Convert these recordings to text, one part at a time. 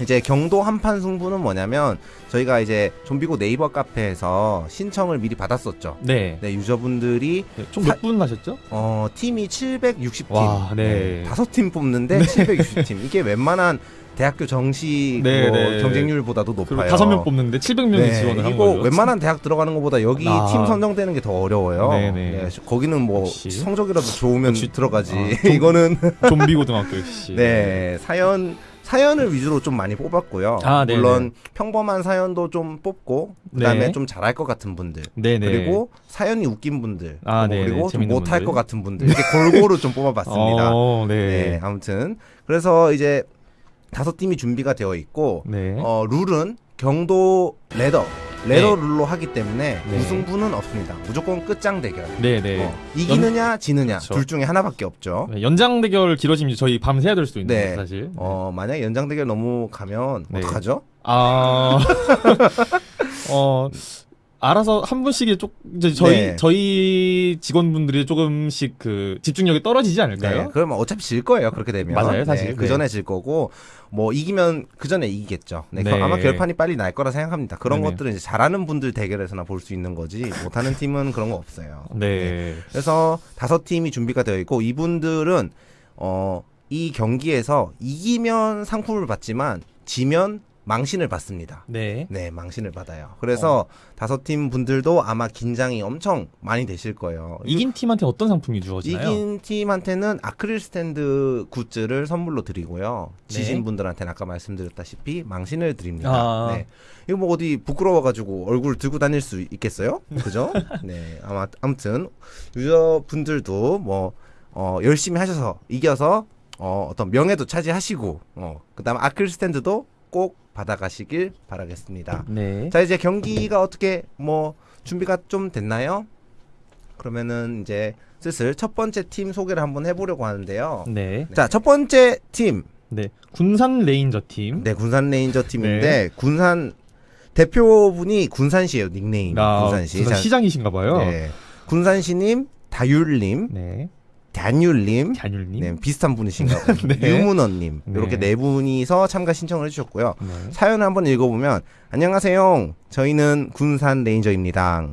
이제 경도 한판 승부는 뭐냐면 저희가 이제 좀비고 네이버 카페에서 신청을 미리 받았었죠. 네. 네, 유저분들이 총몇 분 하셨죠? 어, 팀이 760팀. 와, 네. 다섯 팀 뽑는데 760팀. 이게 웬만한 대학교 정시 네, 뭐 네. 경쟁률보다도 그리고 높아요. 다섯 명 뽑는데 700명이 네, 지원을 한 이거 거죠. 웬만한 대학 들어가는 것보다 여기 아. 팀 선정되는 게 더 어려워요. 네, 네. 거기는 뭐 역시. 성적이라도 좋으면 역시. 들어가지. 아, 좀- 이거는 좀비 고등학교 역시. 네 사연 사연을 위주로 좀 많이 뽑았고요. 아. 물론 평범한 사연도 좀 뽑고 그다음에 네. 좀 잘할 것 같은 분들 네네. 그리고 사연이 웃긴 분들 아. 그리고 좀 못할. 것 같은 분들 이렇게 골고루 좀 뽑아봤습니다. 어, 네. 네. 아무튼 그래서 이제 다섯 팀이 준비가 되어 있고 네. 어, 룰은 경도 레더 레더 네. 룰로 하기 때문에 네. 우승부는 없습니다. 무조건 끝장 대결. 네, 네. 어, 이기느냐 지느냐 그쵸. 둘 중에 하나밖에 없죠. 네, 연장 대결 길어지면 저희 밤 새야 될 수도 있는 네. 사실. 어 만약 연장 대결 너무 가면 네. 어떡하죠? 아, 어, 알아서 한 분씩이 쪽 이제 저희 네. 저희 직원분들이 조금씩 그 집중력이 떨어지지 않을까요? 네, 그러면 어차피 질 거예요. 그렇게 되면 맞아요, 사실. 네, 그 네. 전에 질 거고 뭐 이기면 그 전에 이기겠죠. 네, 네. 그 아마 결판이 빨리 날 거라 생각합니다. 그런. 것들은 이제 잘하는 분들 대결에서나 볼 수 있는 거지 못하는 팀은 그런 거 없어요. 네. 그래서 다섯 팀이 준비가 되어 있고 이분들은 어, 이 경기에서 이기면 상품을 받지만 지면 망신을 받습니다. 네. 네, 망신을 받아요. 그래서 다섯 팀 분들도 아마 긴장이 엄청 많이 되실 거예요. 이긴 팀한테 어떤 상품이 주어지나요? 이긴 팀한테는 아크릴 스탠드 굿즈를 선물로 드리고요. 지신 네. 분들한테는 아까 말씀드렸다시피 망신을 드립니다. 아. 네. 이거 뭐 어디 부끄러워 가지고 얼굴 들고 다닐 수 있겠어요? 그죠? 네. 아마 아무튼 유저분들도 뭐 어, 열심히 하셔서 이겨서 어, 어떤 명예도 차지하시고 어, 그다음 아크릴 스탠드도 꼭 받아가시길 바라겠습니다. 네. 자 이제 경기가 어떻게 뭐 준비가 좀 됐나요? 그러면은 이제 슬슬 첫 번째 팀 소개를 한번 해보려고 하는데요. 네. 자 첫 번째 팀, 네. 군산 레인저 팀. 네 군산 레인저 팀인데 네. 군산 대표분이 군산시예요 닉네임 아, 군산시. 군산 자, 시장이신가 봐요. 네. 군산시님, 다율님, 네. 단율님, 잔율님. 네, 비슷한 분이신가 봐요. 네. 유문원님 네. 이렇게 네 분이서 참가 신청을 해주셨고요. 네. 사연을 한번 읽어보면 안녕하세요. 저희는 군산 레인저입니다.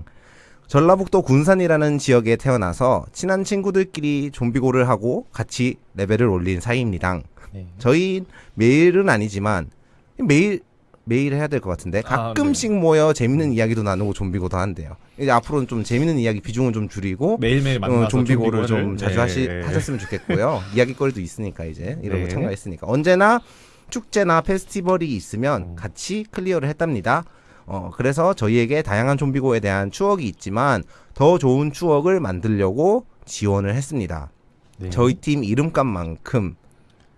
전라북도 군산이라는 지역에 태어나서 친한 친구들끼리 좀비고를 하고 같이 레벨을 올린 사이입니다. 네. 저희 매일은 아니지만 매일 매일 해야 될 것 같은데 아, 가끔씩 모여 재밌는 이야기도 나누고 좀비고도 한대요. 이제 앞으로는 좀 재밌는 이야기 비중을 좀 줄이고 매일매일 만나서 어, 좀비고를 좀 좀비고를. 자주 네. 하시, 하셨으면 좋겠고요. 이야기거리도 있으니까 이제 이런 거 네. 참가했으니까 언제나 축제나 페스티벌이 있으면 음. 같이 클리어를 했답니다. 어 그래서 저희에게 다양한 좀비고에 대한 추억이 있지만 더 좋은 추억을 만들려고 지원을 했습니다. 네. 저희 팀 이름값만큼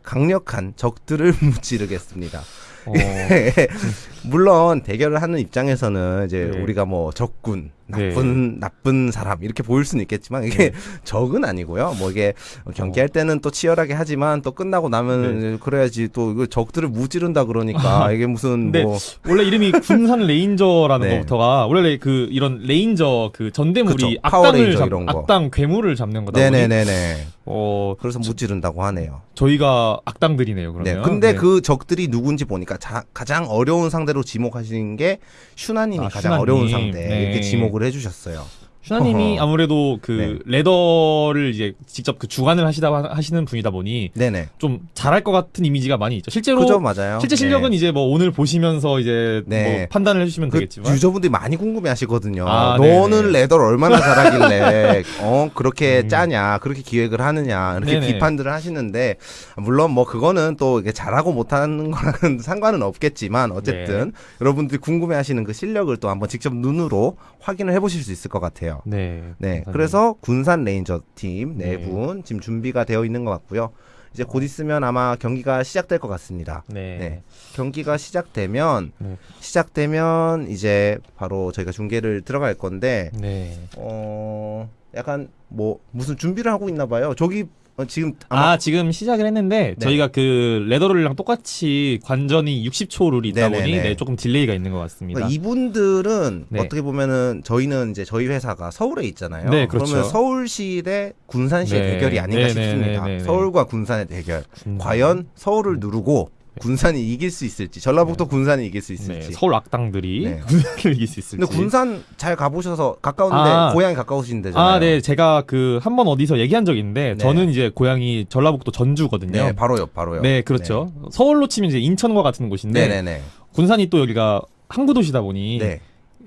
강력한 적들을 무찌르겠습니다. 어, 물론 대결을 하는 입장에서는 이제 네. 우리가 뭐 적군, 네. 나쁜 나쁜 사람 이렇게 보일 수는 있겠지만 이게 적은 아니고요. 뭐 이게 경기할 때는 또 치열하게 하지만 또 끝나고 나면 그래야지 또 적들을 무찌른다 그러니까 이게 무슨 네. 뭐 원래 이름이 군산 레인저라는 네. 것부터가 원래 그 이런 레인저 그 전대물이 악당을 잡, 이런 거. 악당 괴물을 잡는 거다 네네네네. 어 그래서 무찌른다고 하네요. 저희가 악당들이네요 그러면. 네. 근데 네. 그 적들이 누군지 보니까 자, 가장 어려운 상대 로 지목하신 게 슈나님이 아, 가장 슈나님. 어려운 상대 네. 이렇게 지목을 해주셨어요. 슈나님이. 아무래도 그 네. 레더를 이제 직접 그 주관을 하시다 하시는 분이다 보니 네네. 좀 잘할 것 같은 이미지가 많이 있죠. 실제로 그죠 맞아요. 실제 실력은 네. 이제 뭐 오늘 보시면서 이제 네. 뭐 판단을 해주시면 그 되겠지만 유저분들이 많이 궁금해하시거든요. 아, 너는 네네. 레더를 얼마나 잘하길래 어 그렇게 음. 짜냐, 그렇게 기획을 하느냐 이렇게 네네. 비판들을 하시는데 물론 뭐 그거는 또 이게 잘하고 못하는 거랑은 상관은 없겠지만 어쨌든 네. 여러분들이 궁금해하시는 그 실력을 또 한번 직접 눈으로 확인을 해보실 수 있을 것 같아요. 네. 네, 그래서 군산 레인저 팀네 네. 분 지금 준비가 되어 있는 것 같고요. 이제 곧 있으면 아마 경기가 시작될 것 같습니다. 네. 네. 경기가 시작되면 네. 시작되면 이제 바로 저희가 중계를 들어갈 건데 네. 어 약간 뭐 무슨 준비를 하고 있나 봐요. 저기 어, 지금 아마 아 지금 시작을 했는데 네. 저희가 그 레더롤이랑 똑같이 관전이 60초 룰이 있다 네네네. 보니 네, 조금 딜레이가 있는 것 같습니다. 그러니까 이분들은 네. 어떻게 보면은 저희는 이제 저희 회사가 서울에 있잖아요. 네, 그렇죠. 러면 서울시 대 군산시의 네. 대결이 아닌가 네, 네, 싶습니다. 네. 서울과 군산의 대결. 군산. 과연 서울을 누르고 군산이 이길 수 있을지 전라북도 군산이 이길 수 네, 있을지. 서울 악당들이 네. 군산을 이길 수 있을지. 근데 군산 잘 가보셔서 가까운데 아. 고향이 가까우신데잖아요. 아, 네, 제가 그 한 번 어디서 얘기한 적 있는데 네. 저는 이제 고향이 전라북도 전주거든요. 네, 바로요, 바로요. 네, 그렇죠. 서울로 치면 이제 인천과 같은 곳인데 네, 네, 네. 군산이 또 여기가 항구 도시다 보니 네.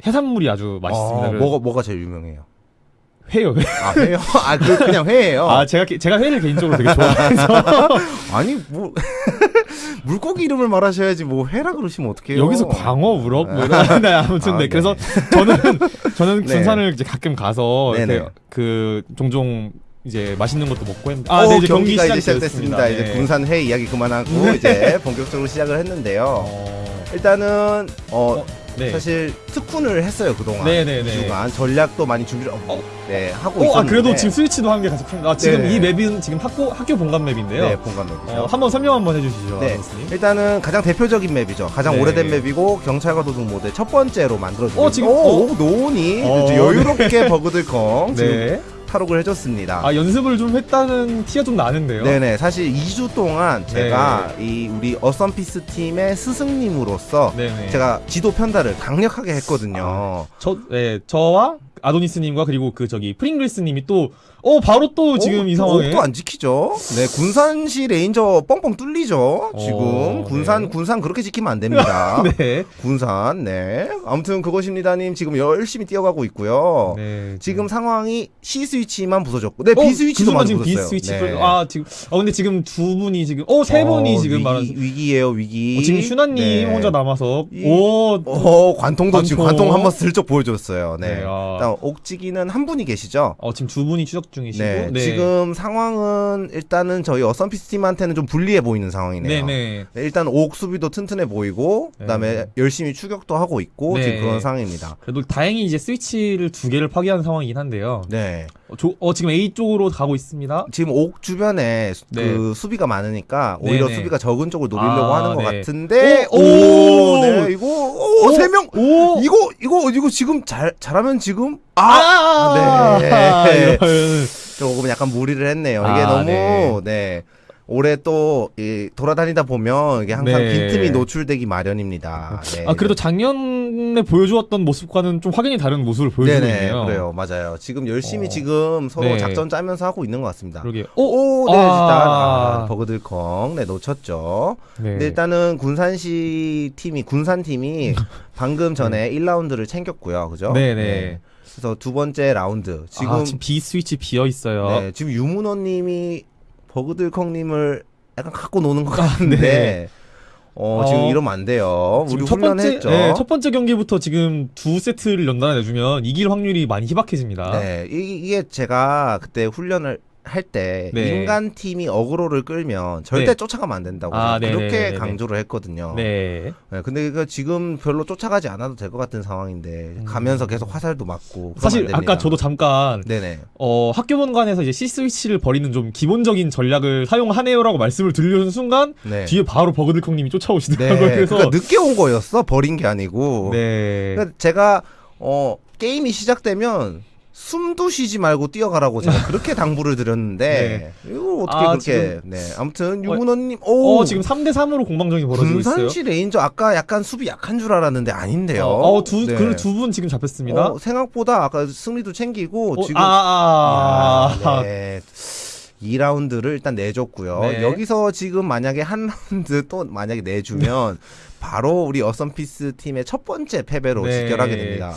해산물이 아주 맛있습니다. 어, 그래서 뭐가 뭐가 제일 유명해요? 회요. 회. 아 회요? 아 그 그냥 회예요. 아, 제가 게- 제가 회를 개인적으로 되게 좋아해서 아니 뭐 물고기 이름을 말하셔야지 뭐 회라 그러시면 어떡해요? 여기서 광어, 우럭 뭐 이런 네, 아무튼 아, 네. 네. 그래서 저는 저는 네. 군산을 이제 가끔 가서 그 종종 이제 맛있는 것도 먹고 했는데 아, 네, 이제 경기 가 이제 시작이 시작됐습니다. 되었습니다. 이제 네. 군산 회 이야기 그만하고 네. 이제 본격적으로 시작을 했는데요. 어, 일단은 어, 어, 네. 사실 특훈을 했어요 그동안. 네네네. 주간 전략도 많이 준비를 어, 네 하고 어, 있었는데. 아, 그래도 지금 스위치도 한개 같이 푼. 아, 지금 네. 이 맵은 지금 학교 학교 본관 맵인데요. 네 본관 맵이죠. 어, 한번 설명 한번 해주시죠, 네. 일단은 가장 대표적인 맵이죠. 가장 네. 오래된 맵이고 경찰과 도둑 모드 첫 번째로 만들어지고 어, 지금- 오, 어? 오, 노은이 어, 여유롭게 버그들콩 지금 네. 탈옥을 해줬습니다. 아 연습을 좀 했다는 티가 좀 나는데요. 네네 사실 2주 동안 제가 이 우리 어썸피스 팀의 스승님으로서 네네. 제가 지도 편달을 강력하게 했거든요. 저, 네, 저와 아도니스님과 그리고 그 저기 프링글스님이 또, 어 바로 또 지금 어, 이 상황에. 또 안 지키죠. 네 군산시 레인저 뻥뻥 뚫리죠. 지금 어, 군산 네. 군산 그렇게 지키면 안 됩니다. 네. 군산 네 아무튼 그것입니다님 지금 열심히 뛰어가고 있고요. 네. 지금 상황이 C 스위치만 부서졌고, 네 어, B 스위치도 그 많이 지금 B 부서졌어요. 스위치. 네. 네. 아 지금, 어 근데 지금 두 분이 지금, 어 세 분이 어, 지금 위기, 말하는. 위기예요 위기. 어, 지금 슈나님 네. 혼자 남아서 이- 오 어 관통도 지금 관통. 관통 한번 슬쩍 보여줬어요. 네. 네, 아. 일단 옥지기는 한 분이 계시죠. 어, 지금 두 분이 추적 중이시고 네. 지금 상황은 일단은 저희 어썸피스 팀한테는 좀 불리해 보이는 상황이네요. 네네 네, 일단 옥 수비도 튼튼해 보이고 그다음에 네. 열심히 추격도 하고 있고 네. 지금 그런 상황입니다. 그래도 다행히 이제 스위치를 두 개를 파괴한 상황이긴 한데요. 네. 어, 조- 어, 지금 A 쪽으로 가고 있습니다. 지금 옥 주변에 수- 네. 그 수비가 많으니까 오히려 네네. 수비가 적은 쪽을 노리려고 아, 하는 것 네. 같은데 오, 오, 오! 네 이거 오세 명오 이거 이거 이거 지금 잘 잘하면 지금 아, 아, 네. 이런. 조금 약간 무리를 했네요. 이게 아, 너무 네. 네. 올해 또 이, 돌아다니다 보면 이게 항상 네. 빈틈이 노출되기 마련입니다. 네. 아 그래도 작년에 보여주었던 모습과는 좀 확연히 다른 모습을 보여주고 네네 있네요. 그래요 맞아요. 지금 열심히 어. 지금 서로 네. 작전 짜면서 하고 있는 것 같습니다. 그러게. 오, 네, 아. 일단 아, 버그들컹 네 놓쳤죠. 네. 근데 일단은 군산시 팀이 군산 팀이 방금 전에 1라운드를 챙겼고요, 그죠? 네네. 그래서 두 번째 라운드 지금 아, 지금 B 스위치 비어 있어요. 네, 지금 유문호님이 버그들컹님을 약간 갖고 노는 것 아, 같은데. 네. 어, 어, 지금 이러면 안 돼요. 우리 첫 번째, 훈련했죠. 네, 첫 번째 경기부터 지금 두 세트를 연달아 내주면 이길 확률이 많이 희박해집니다. 네, 이- 이게 제가 그때 훈련을 할때 네. 인간 팀이 어그로를 끌면 절대 네. 쫓아가면 안 된다고 아, 제가 그렇게 네네네네. 강조를 했거든요. 네. 네, 근데 이거 지금 별로 쫓아가지 않아도 될 것 같은 상황인데 가면서 계속 화살도 맞고 음. 사실. 아까 저도 잠깐 네네 어, 학교 본관에서 이제 C 스위치를 버리는 좀 기본적인 전략을 사용하네요라고 말씀을 드리려는 순간 네. 뒤에 바로 버그들콩님이 네, 쫓아오시더라고요. 그래서 그러니까 늦게 온 거였어 버린 게 아니고 네. 그러니까 제가 어 게임이 시작되면 숨도 쉬지 말고 뛰어가라고 제가 그렇게 당부를 드렸는데 이거 어떻게 아, 그렇게 지금- 네 아무튼 유문호님 오 어, 지금 3대 3으로 공방전이 벌어지고 있어요. 군산시 레인저 아까 약간 수비 약한 줄 알았는데 아닌데요. 어, 어, 두, 네. 그 두 분 지금 잡혔습니다. 어, 생각보다 아까 승리도 챙기고 어, 지금 아, 아, 아. 야, 네. 2라운드를 일단 내줬고요. 네. 여기서 지금 만약에 한 라운드 또 만약에 내주면 바로 우리 어썸피스 팀의 첫 번째 패배로 네. 직결하게 됩니다.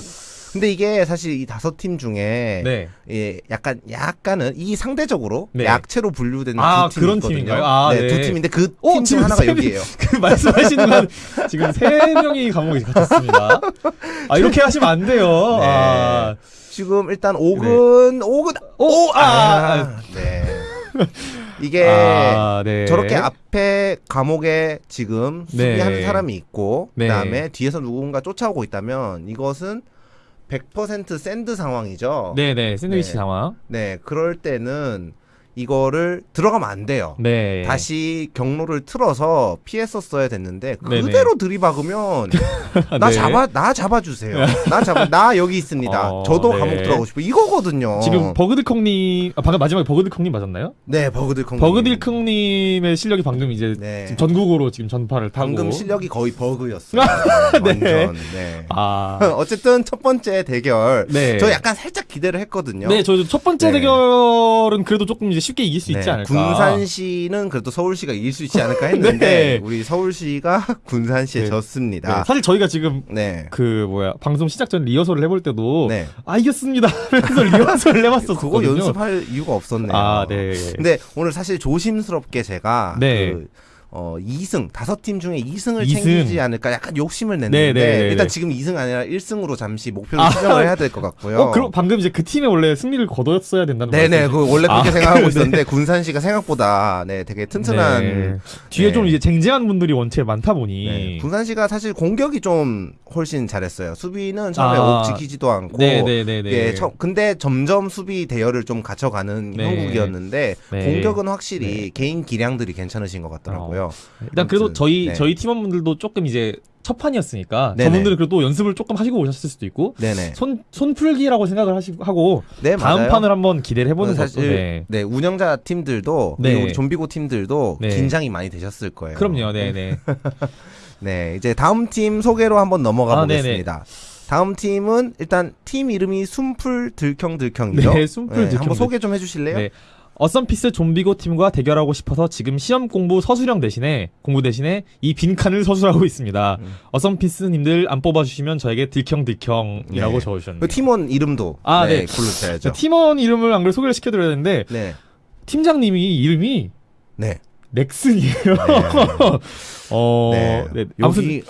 근데 이게 사실 이 다섯 팀 중에 네. 예, 약간 약간은 이 상대적으로 네. 약체로 분류되는 아, 두 그런 있거든요. 팀인가요? 아, 네, 네. 두 팀인데 그팀 어, 중 하나가 여기예요. 그 말씀하시는 건 지금 세 명이 감옥에 갇혔습니다. 아, 이렇게 하시면 안 돼요. 네. 아, 지금 일단 옥은 옥은 오, 아, 아, 네. 이게 아, 네. 저렇게 앞에 감옥에 지금 네. 수비하는 사람이 있고 네. 그다음에 뒤에서 누군가 쫓아오고 있다면 이것은 100% 샌드 상황이죠. 네네, 샌드위치 네. 상황. 네, 그럴 때는 이거를 들어가면 안 돼요. 네. 다시 경로를 틀어서 피했었어야 됐는데. 그대로 들이박으면 나 네. 잡아 나 잡아주세요. 나 잡아 나 여기 있습니다. 어, 저도 네. 감옥 들어가고 싶어 이거거든요. 지금 버그들콩님 아, 방금 마지막에 버그들콩님 맞았나요? 네 버그들콩 버그들콩님의 실력이 방금 이제 네. 지금 전국으로 지금 전파를 타고 방금 실력이 거의 버그였어요. 네. 완전. 네. 아 어쨌든 첫 번째 대결 네. 저 약간 살짝 기대를 했거든요. 네, 저 첫 번째 네. 대결은 그래도 조금 이제 쉽게 이길 수 있지 네, 않을까. 군산시는 그래도 서울시가 이길 수 있지 않을까 했는데 네. 우리 서울시가 군산시에 네. 졌습니다. 네, 사실 저희가 지금 네. 그 뭐야 방송 시작 전 리허설을 해볼 때도 네. 아 이겼습니다 하면서 리허설을 해봤었거든요. 그거 연습할 이유가 없었네요. 아 네. 근데 오늘 사실 조심스럽게 제가 네. 그 어, 2승, 다섯 팀 중에 2승을 이승. 챙기지 않을까 약간 욕심을 냈는데 네, 네, 네, 일단 네. 지금 2승 아니라 1승으로 잠시 목표를 아. 수정을 해야 될 것 같고요. 어, 그럼 방금 이제 그 팀에 원래 승리를 거뒀어야 된다는 네네, 말씀이죠? 그 원래 그렇게 아, 생각하고 네. 있었는데 군산시가 생각보다 네 되게 튼튼한 네. 뒤에 네. 좀 이제 쟁쟁한 분들이 원체 많다 보니 네, 군산시가 사실 공격이 좀 훨씬 잘했어요. 수비는 처음에 아. 옥 지키지도 않고 네네네네. 예, 처- 근데 점점 수비 대열을 좀 갖춰가는 네. 형국이었는데 네. 공격은 확실히 개인 기량들이 괜찮으신 것 같더라고요. 일단 그래도 아무튼, 저희 네. 저희 팀원분들도 조금 이제 첫 판이었으니까 네네. 저분들은 그래도 연습을 조금 하시고 오셨을 수도 있고 네네. 손 손풀기라고 생각을 하시고 하고 네 다음 맞아요. 판을 한번 기대를 해보는 것도 사실 네. 네 운영자 팀들도 네. 우리 좀비고 팀들도 네. 긴장이 많이 되셨을 거예요. 그럼요, 네네. 네 이제 다음 팀 소개로 한번 넘어가 아, 네네. 보겠습니다. 다음 팀은 일단 팀 이름이 숨풀 들컹들컹이죠. 네, 숨풀 들컹들. 한번 소개 좀 해주실래요? 네. 어썸피스 좀비고 팀과 대결하고 싶어서 지금 시험 공부 서술형 대신에 공부 대신에 이 빈칸을 서술하고 있습니다. 음. 어썸피스님들 안 뽑아주시면 저에게 들컹들컹이라고 네. 적어주셨네요. 그 팀원 이름도 아, 네, 네. 고르셔야죠. 자, 팀원 이름을 안 그래도 소개를 시켜드려야 되는데 네, 팀장님이 이름이 네, 넥슨이에요. 네. 어, 네. 네. 아무튼 여기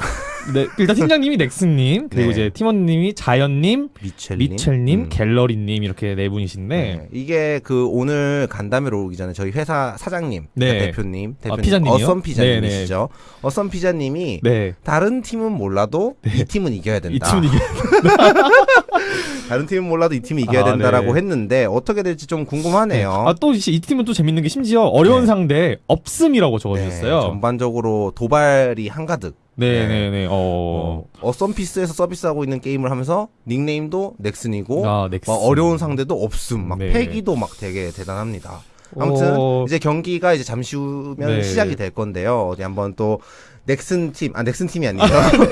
네, 일단 팀장님이 넥슨님 그리고 네. 이제 팀원님이 자연님, 미첼님, 미첼님, 음. 갤러리님 이렇게 네 분이신데 네. 이게 그 오늘 간담회로 오기 전에 저희 회사 사장님, 네. 그러니까 대표님, 대표님, 피자님이요? 어썸 피자님이시죠. 어썸 피자님이 네. 다른 팀은 몰라도 이 팀은 이겨야 된다. 이 팀은 이게 다른 팀은 몰라도 이 팀이 이겨야 아, 된다라고 네. 했는데 어떻게 될지 좀 궁금하네요. 아, 또 이 팀은 또 재밌는 게 심지어 어려운 네. 상대 없음이라고 네, 적어주셨어요. 전반적으로 도발이 한가득. 네, 네. 네, 네. 어. 어, 어썸피스에서 서비스하고 있는 게임을 하면서 닉네임도 넥슨이고 아, 넥슨. 막 어려운 상대도 없음, 막 네. 패기도 막 되게 대단합니다. 아무튼 어, 이제 경기가 이제 잠시 후면 네. 시작이 될 건데요. 어디 한번 또 넥슨 팀, 아 넥슨 팀이 아니죠.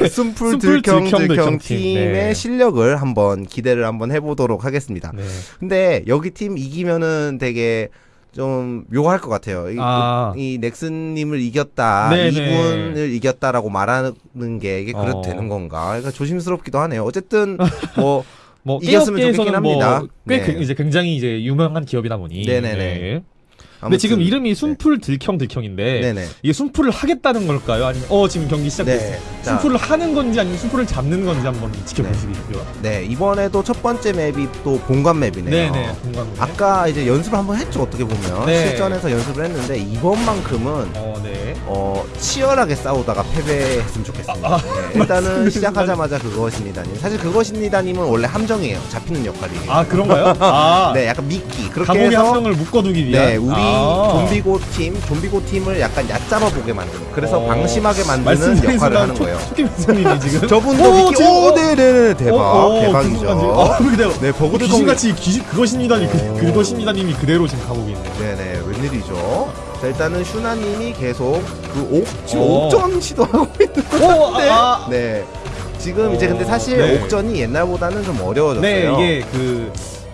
숨풀 들경 들경. 팀의 네. 실력을 한번 기대를 한번 해보도록 하겠습니다. 네. 근데 여기 팀 이기면은 되게 좀 묘할 것 같아요. 이, 아. 이 넥슨님을 이겼다, 네네. 이군을 이겼다라고 말하는 게 이게 그래도 어. 되는 건가? 그러니까 조심스럽기도 하네요. 어쨌든 뭐 뭐 이겼으면 좋겠긴 뭐 합니다. 꽤 네. 그- 이제 굉장히 이제 유명한 기업이다 보니. 네네네. 네. 근데 지금 네. 이름이 순풀 들경 들경인데 네네. 이게 순풀을 하겠다는 걸까요? 아니면 어 지금 경기 시작됐어요. 네. 자, 순풀을 하는 건지 아니면 순풀을 잡는 건지 한번 지켜보시겠고요. 네 이번에도 첫 번째 맵이 또 본관 맵이네요. 네네. 공감. 아까 이제 연습을 한번 했죠 어떻게 보면 네. 실전에서 연습을 했는데 이번만큼은 어 네. 어 치열하게 싸우다가 패배했으면 좋겠습니다. 아, 네, 일단은 시작하자마자 그것입니다님 사실 그것입니다님은 원래 함정이에요 잡히는 역할이에요. 아 그런가요? 아 네 약간 미끼 그렇게 해서 함정을 묶어두기 위한. 네 우리 아. 좀비고 팀 좀비고 팀을 약간 얕잡아 보게 만드는 그래서 어. 방심하게 만드는 역할을 하는 초- 거예요. 선생님이 지금. 저분도 오, 미끼 오 어. 네네 대박 어, 어, 대박이죠. 아, 내가 네 버그들 귀신같이 귀신 그것입니다니 그, 오. 그것입니다님이 그대로 지금 가고 있네. 네네 웬일이죠 자 일단은 슈나님이 계속 그 옥 지금 어. 옥전 시도하고 오, 있는데 아, 네 지금 이제 근데 사실 네. 옥전이 옛날보다는 좀 어려워졌어요 네 이게 그.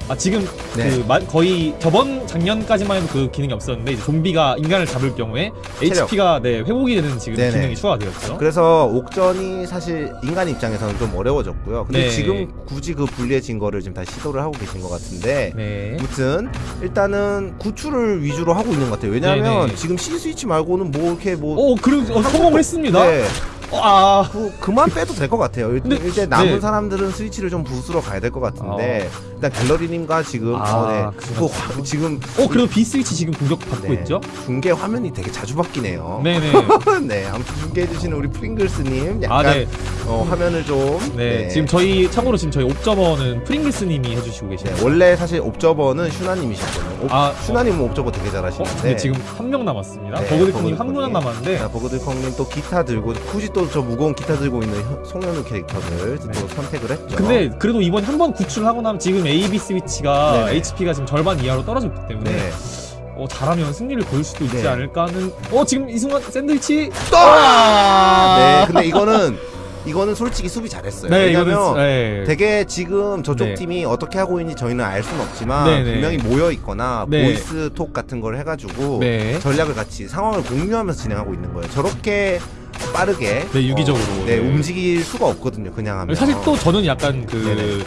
아 지금 네. 그 마- 거의 저번 작년까지만 해도 그 기능이 없었는데 이제 좀비가 인간을 잡을 경우에 체력. HP가 네 회복이 되는 지금 네네. 기능이 추가되었죠. 그래서 옥전이 사실 인간 입장에서는 좀 어려워졌고요 근데 네. 지금 굳이 그 불리해진 거를 지금 다시 시도를 하고 계신 것 같은데 네. 아무튼 일단은 구출을 위주로 하고 있는 것 같아요 왜냐하면 네네. 지금 C 스위치 말고는 뭐 이렇게 뭐 오, 그리고 어, 성공을 했습니다. 네, 어, 아, 그, 그만 빼도 될 것 같아요. 일- 근데- 이제 남은 네. 사람들은 스위치를 좀 부수러 가야 될 것 같은데 일단 갤러리님과 지금 아, 어, 네. 그그 화- 지금 어 그래도 B 스위치 지금 공격 받고 네, 있죠? 중계 화면이 되게 자주 바뀌네요. 네네. 네, 아무튼 중계해 주시는 우리 프링글스님 약간 아 네. 어, 화면을 좀 네. 지금 저희 참고로 지금 저희 옵저버는 프링글스님이 해주시고 네, 계시네요. 원래 사실 옵저버는 슈나님이셨거든요. 옵- 아 슈나님은 옵저버 되게 어, 잘하시는데 지금 한 명 남았습니다. 네, 버그드콩님 한 버그드콩님. 분 남았는데 자, 버그들콩님 또 기타 들고 굳이 또 저 무거운 기타 들고 있는 현- 송현우 캐릭터를 또 선택을 했죠. 네. 근데 그래도 이번 한 번 구출하고 나면 지금 AB 스위치가 네네. HP가 지금 절반 이하로 떨어졌기 때문에 네. 어, 잘하면 승리를 거둘 수도 있지 네. 않을까 하는 어 지금 이 순간 샌드위치 아! 네, 근데 이거는 이거는 솔직히 수비 잘했어요. 네 왜냐면 네. 되게 지금 저쪽 네. 팀이 어떻게 하고 있는지 저희는 알 수는 없지만 네네. 분명히 모여 있거나 네. 보이스 톡 같은 걸 해가지고 네. 전략을 같이 상황을 공유하면서 진행하고 있는 거예요. 저렇게 빠르게 네, 유기적으로. 어, 네, 네. 움직일 수가 없거든요. 그냥 하면 사실 또 저는 약간 네네.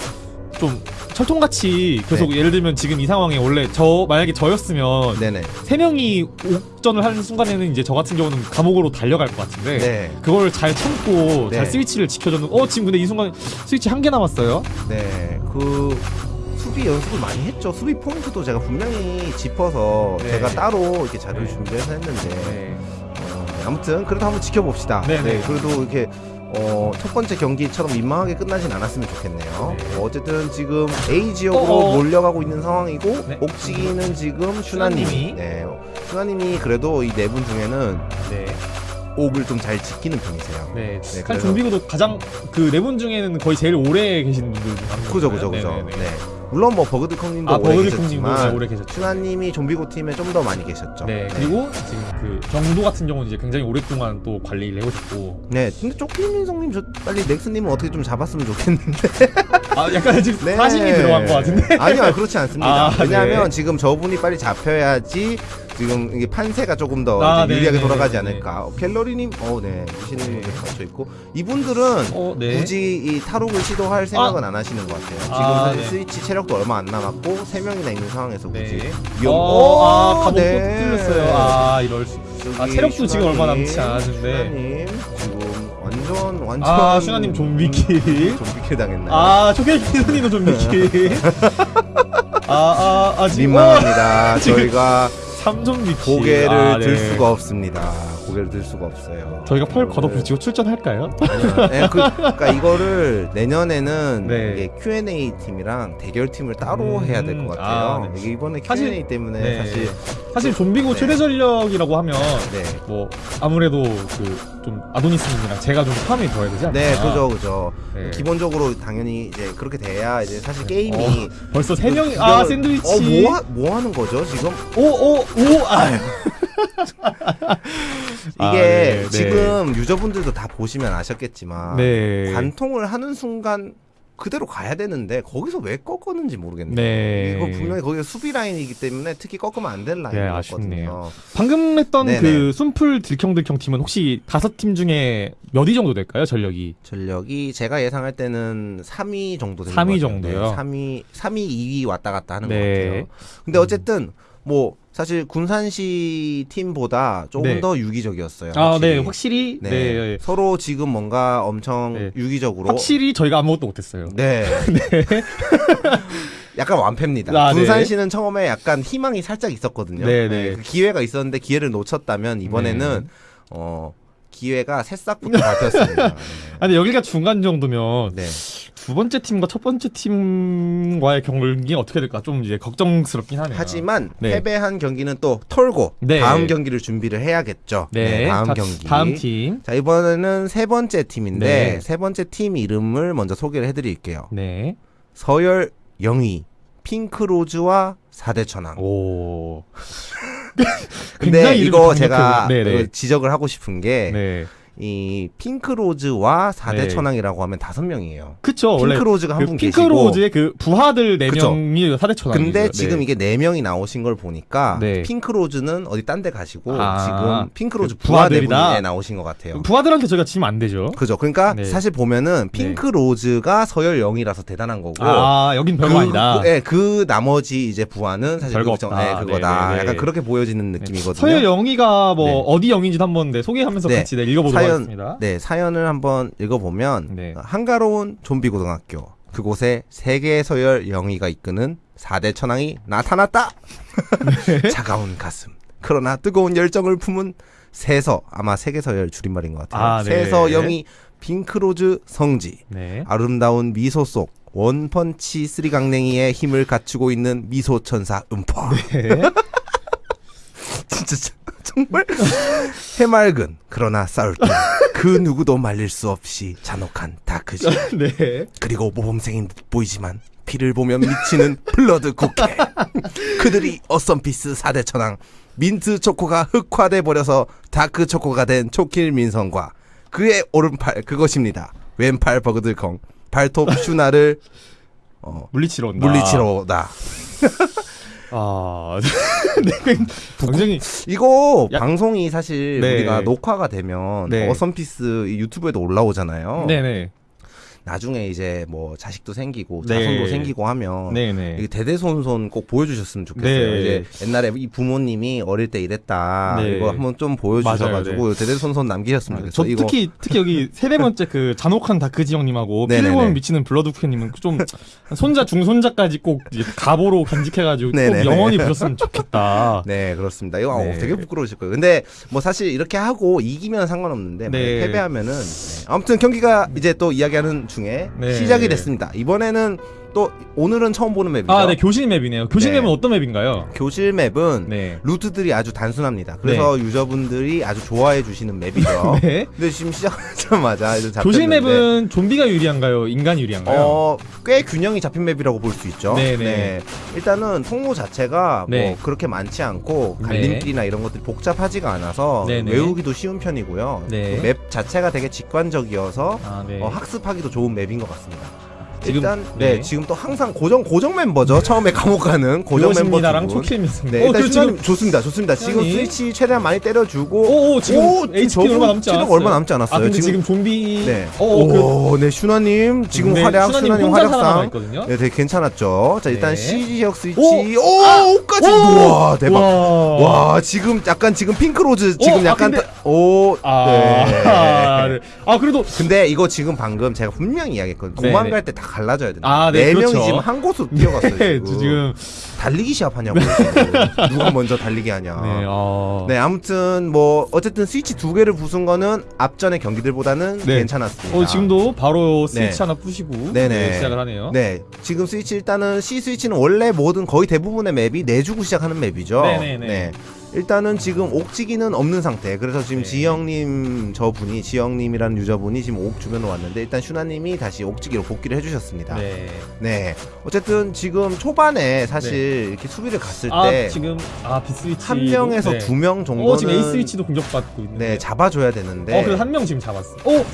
그 좀 철통같이 계속 예를 들면 지금 이 상황에 원래 저 만약에 저였으면 네네 세 명이 옥전을 하는 순간에는 이제 저 같은 경우는 감옥으로 달려갈 것 같은데 네. 그걸 잘 참고 네. 잘 스위치를 지켜줬는 어 지금 근데 이 순간 스위치 한 개 남았어요 네, 그 수비 연습을 많이 했죠. 수비 포인트도 제가 분명히 짚어서 네. 제가 따로 이렇게 자료를 네. 준비해서 했는데 네. 어, 네, 아무튼 그래도 한번 지켜봅시다. 네, 네. 그래도 이렇게 어, 첫 번째 경기처럼 민망하게 끝나진 않았으면 좋겠네요. 네. 어, 어쨌든 지금 A 지역으로 어어. 몰려가고 있는 상황이고 네. 옥지기는 지금 슈나님이. 네, 슈나님이 그래도 이 네 분 중에는 네. 옥을 좀 잘 지키는 편이세요. 네. 네, 사실 좀비고도 가장 그 네 분 중에는 거의 제일 오래 계신 분들 중에 한 그죠. 그죠, 그죠. 네네네. 네. 물론 뭐 버그드콩님도 아 오래 계셨지만 오래 계셨죠. 슈나님이 좀비고 팀에 좀 더 많이 계셨죠. 네, 그리고 지금 그 정도 같은 경우는 이제 굉장히 오랫동안 또 관리를 해오셨고 네, 근데 쪼끼민성님 저 빨리 넥스님은 어떻게 좀 잡았으면 좋겠는데. 아 약간 지금 네. 사심이 들어간 것 같은데 아니요, 그렇지 않습니다. 아, 왜냐하면 네. 지금 저분이 빨리 잡혀야지 지금 이게 판세가 조금 더 아, 네, 유리하게 네, 돌아가지 네, 않을까. 어, 갤러리님, 어, 네, 유신님 네. 갇혀 있고 이분들은 어, 네. 굳이 이 탈옥을 시도할 생각은 안 하시는 것 같아요. 지금 아, 사실 네. 스위치 체력도 얼마 안 남았고 세 명이나 있는 상황에서 굳이 네. 위험. 어, 아, 오, 감옥도 네. 뚫렸어요. 아, 이럴 수. 아, 체력도 지금 얼마 남지 않았는데. 슈나님 지금 완전 완전 아, 슈나님 좀비킬. 좀비킬 당했나요? 아, 초계기선이도 좀 미키. 아, 아, 아, 지금. 민망합니다. 지금 저희가 3점 미키. 고개를 아, 들 네. 수가 없습니다. 고개를 들 수가 없어요. 저희가 펄 걷어붙이고 출전할까요? 네, 그, 그러니까 이거를 내년에는 네. 이게 Q&A 팀이랑 대결 팀을 따로 음, 해야 될 것 같아요. 아, 네. 이번에 사실- Q&A 때문에 네. 사실 사실 좀비고 네. 최대 전력이라고 하면 네. 뭐 아무래도 그 좀 아도니스님이랑 제가 좀 포함이 되어야 되지 않나? 네, 그죠, 그죠. 네. 기본적으로 당연히 이제 그렇게 돼야 이제 사실 네. 게임이 벌써 세 명이 그 아 샌드위치. 어, 뭐, 하, 뭐 하는 거죠, 지금? 오 오 오 아. 이게 아, 네, 네. 지금 유저분들도 다 보시면 아셨겠지만 네. 관통을 하는 순간 그대로 가야 되는데 거기서 왜 꺾었는지 모르겠네요. 네. 이거 분명히 거기가 수비 라인이기 때문에 특히 꺾으면 안될 네, 라인이었거든요. 아쉽네요. 방금 했던 네네. 그 순풀 들컹들컹 팀은 혹시 다섯 팀 중에 몇 위 정도 될까요? 전력이? 전력이 제가 예상할 때는 3위 정도 되는 3위 것 같아요. 정도요? 네, 3위, 3위, 2위 왔다 갔다 하는 네. 것 같아요. 근데 어쨌든 뭐 사실 군산시 팀보다 조금 네. 더 유기적이었어요. 아, 확실히. 네, 확실히 네. 네. 서로 지금 뭔가 엄청 네. 유기적으로 확실히 저희가 아무것도 못했어요. 네. 약간 완패입니다. 아, 네. 군산시는 처음에 약간 희망이 살짝 있었거든요. 네, 네. 그 기회가 있었는데 기회를 놓쳤다면 이번에는 네. 어 기회가 새싹부터. 네. 아니 여기가 중간 정도면 네. 두 번째 팀과 첫 번째 팀과의 경기 어떻게 될까 좀 이제 걱정스럽긴 하네요. 하지만 네. 패배한 경기는 또 털고 네. 다음 경기를 준비를 해야겠죠. 네, 다음 다- 경기. 다음 팀. 자 이번에는 세 번째 팀인데 네. 세 번째 팀 이름을 먼저 소개를 해드릴게요. 네. 서열 영희 핑크로즈와 사대천왕. 오. 근데 굉장히 이름이 이거. 제가 지적을 하고 싶은 게 네. 이 핑크로즈와 네. 사대천왕이라고 하면 다섯 명이에요. 그쵸 핑크로즈가 한그분 계시고 핑크로즈의 그 부하들 네. 명이 사대천왕. 근데 지금 이게 네 명이 나오신 걸 보니까 네. 핑크로즈는 어디 딴 데 가시고 아, 지금 핑크로즈 그 부하 네 부하들이다? 분에 나오신 것 같아요. 부하들한테 저희가 지면 안 되죠. 그죠. 그러니까 네. 사실 보면은 핑크로즈가 서열 0이라서 대단한 거고 아 여긴 별거 그, 아니다. 그, 예, 그 나머지 이제 부하는 사실 별거 없다. 예, 그거다. 네, 네, 네. 약간 그렇게 보여지는 느낌이거든요. 서열 영희가 뭐 네. 어디 영인지도 한번 네, 소개하면서 네. 같이 네, 읽어보도록 사연-. 네, 사연을 한번 읽어보면 네. 한가로운 좀비 고등학교 그곳에 세계 서열 영희가 이끄는 4대 천왕이 나타났다. 차가운 가슴. 그러나 뜨거운 열정을 품은 세서 아마 세계 서열 줄임말인 것 같아요. 아, 네. 세서 영희 핑크로즈 성지. 네. 아름다운 미소 속 원펀치 쓰리강냉이의 힘을 갖추고 있는 미소 천사 음파. 네. 진짜 저- 정말 해맑은 그러나 싸울 때 그 누구도 말릴 수 없이 잔혹한 다크지. 네. 그리고 모범생인 듯 보이지만 피를 보면 미치는 블러드 국회. 그들이 어썸피스 4대 천왕 민트 초코가 흑화돼 버려서 다크 초코가 된 초킬 민성과 그의 오른팔 그것입니다. 왼팔 버그들컹 발톱 슈나를 어, 물리치러 온다. 물리치러다. 아. 네. 굉장히 이거 야- 방송이 사실 네. 우리가 녹화가 되면 네. 어썸피스 이 유튜브에도 올라오잖아요. 네네. 나중에 이제 뭐 자식도 생기고 네. 자손도 생기고 하면 네네. 이게 대대손손 꼭 보여주셨으면 좋겠어요. 네. 이제 옛날에 이 부모님이 어릴 때 이랬다. 네. 이거 한번 좀 보여주셔가지고 맞아요, 대대손손 남기셨으면 아, 좋겠어요. 저 이거 특히 특히 여기 세네 번째 그 잔혹한 다크지 형님하고 보면 미치는 블러드 쿠님은 좀 손자 증손자까지 꼭 가보로 간직해가지고 꼭. 영원히 보셨으면 좋겠다. 네 그렇습니다. 이거 네. 어, 되게 부끄러우실 거예요. 근데 뭐 사실 이렇게 하고 이기면 상관없는데 네. 패배하면은 네. 아무튼 경기가 이제 또 이야기하는 중에 네. 시작이 됐습니다. 이번에는 또 오늘은 처음 보는 map이죠. 아, 네 교실 map이네요. 교실 네. 맵은 어떤 map인가요? 교실 map은 네. 루트들이 아주 단순합니다. 그래서 유저분들이 아주 좋아해 주시는 map이죠. 네. 근데 지금 시작하자마자 좀 교실 map은 좀비가 유리한가요? 인간이 유리한가요? 어, 꽤 균형이 잡힌 맵이라고 볼 수 있죠. 네네. 일단은 통로 자체가 네. 뭐 그렇게 많지 않고 네. 갈림길이나 이런 것들이 복잡하지가 않아서 네네. 외우기도 쉬운 편이고요. 네. 그맵 자체가 되게 직관적이어서 아, 네. 어, 학습하기도 좋은 맵인 것 같습니다. 지금- 일단 네. 네. 지금 또 항상 고정 고정 멤버죠. 처음에 감옥 가는 고정 멤버 분. 초킬입니다. 네, 어, 일단 그리고 슈나님 지금 좋습니다. 좋습니다. 지금 슈나님. 스위치 최대한 많이 때려주고 오, 오, 지금 HP 저분 얼마 남지 않았어요. 얼마 남지 않았어요. 아, 근데 지금- 지금, 좀비 네. 어, 어, 그 오, 네, 슈나님 지금 네, 활약, 슈나님 슈나님 활약상. 네, 되게 괜찮았죠. 자, 일단 네. CG 지역 스위치. 오! 오, 오까지. 우와, 대박. 와. 와, 지금 약간 지금 핑크로즈 지금 아, 약간 오, 아, 네. 네. 아 그래도 근데 이거 지금 방금 제가 분명히 이야기했거든요. 네, 도망갈 네. 때다 갈라져야 된다. 아, 네, 네 그렇죠. 명이 지금 한 곳으로 뛰어갔어요. 네, 지금. 지금 달리기 시합하냐고. 누가 먼저 달리기 하냐. 네, 어. 네, 아무튼 뭐 어쨌든 스위치 두 개를 부순 거는 앞전의 경기들보다는 네. 괜찮았습니다. 어, 지금도 바로 네. 스위치 하나 부시고 네네. 네, 시작을 하네요. 네, 지금 스위치 일단은 C 스위치는 원래 모든 거의 대부분의 맵이 내주고 시작하는 맵이죠. 네네네. 네. 일단은 지금 옥지기는 없는 상태. 그래서 지금 네. 지영님 저분이 지영님이라는 유저분이 지금 옥 주변으로 왔는데 일단 슈나님이 다시 옥지기로 복귀를 해주셨습니다. 네. 네. 어쨌든 지금 초반에 사실 이렇게 수비를 갔을 아 때 지금 아 비스위치 한 명에서 두 명 정도는 어 지금 A 스위치도 공격받고 있는데. 네 잡아줘야 되는데. 어 그래서 한명 지금 잡았어. 어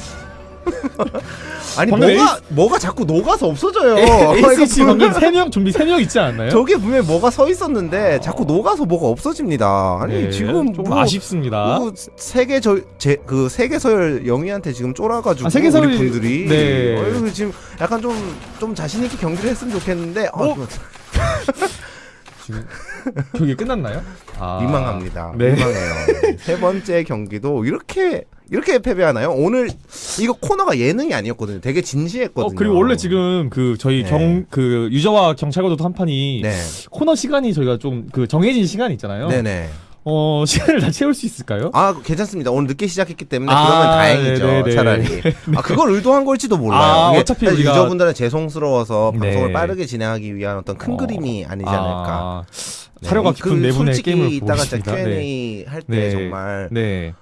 아니 방금 뭐가 뭐가 자꾸 녹아서 없어져요. 분명- 방금 세명 좀비 세 명 있지 않나요? 저게 분명히 뭐가 서 있었는데 자꾸 녹아서 뭐가 없어집니다. 아니 네, 지금 좀 뭐, 아쉽습니다. 뭐 세계 저제그 세계 서열 영희한테 지금 쫄아가지고 아, 세계 서열- 우리 분들이 네. 어, 지금 약간 좀 좀 자신 있게 경기를 했으면 좋겠는데 어, 어? 지금 경기 끝났나요? 아, 민망합니다. 네. 민망해요. 세 번째 경기도 이렇게 이렇게 패배하나요? 오늘 이거 코너가 예능이 아니었거든요. 되게 진지했거든요. 어 그리고 원래 지금 그 저희 네. 경그 유저와 경찰과도 한 판이 네, 코너 시간이 저희가 좀 그 정해진 시간 있잖아요. 네네. 어 시간을 다 채울 수 있을까요? 아 괜찮습니다. 오늘 늦게 시작했기 때문에 아, 그러면 다행이죠. 네네네. 차라리. 아 그걸 의도한 걸지도 몰라요. 아, 어차피 우리가- 유저분들은 죄송스러워서 네. 방송을 빠르게 진행하기 위한 어떤 큰 어. 그림이 아니지 않을까. 아, 네. 사려가 그 깊은 네 분의 솔직히 게임을 이따가 진짜. Q&A 할때 네. 정말 네.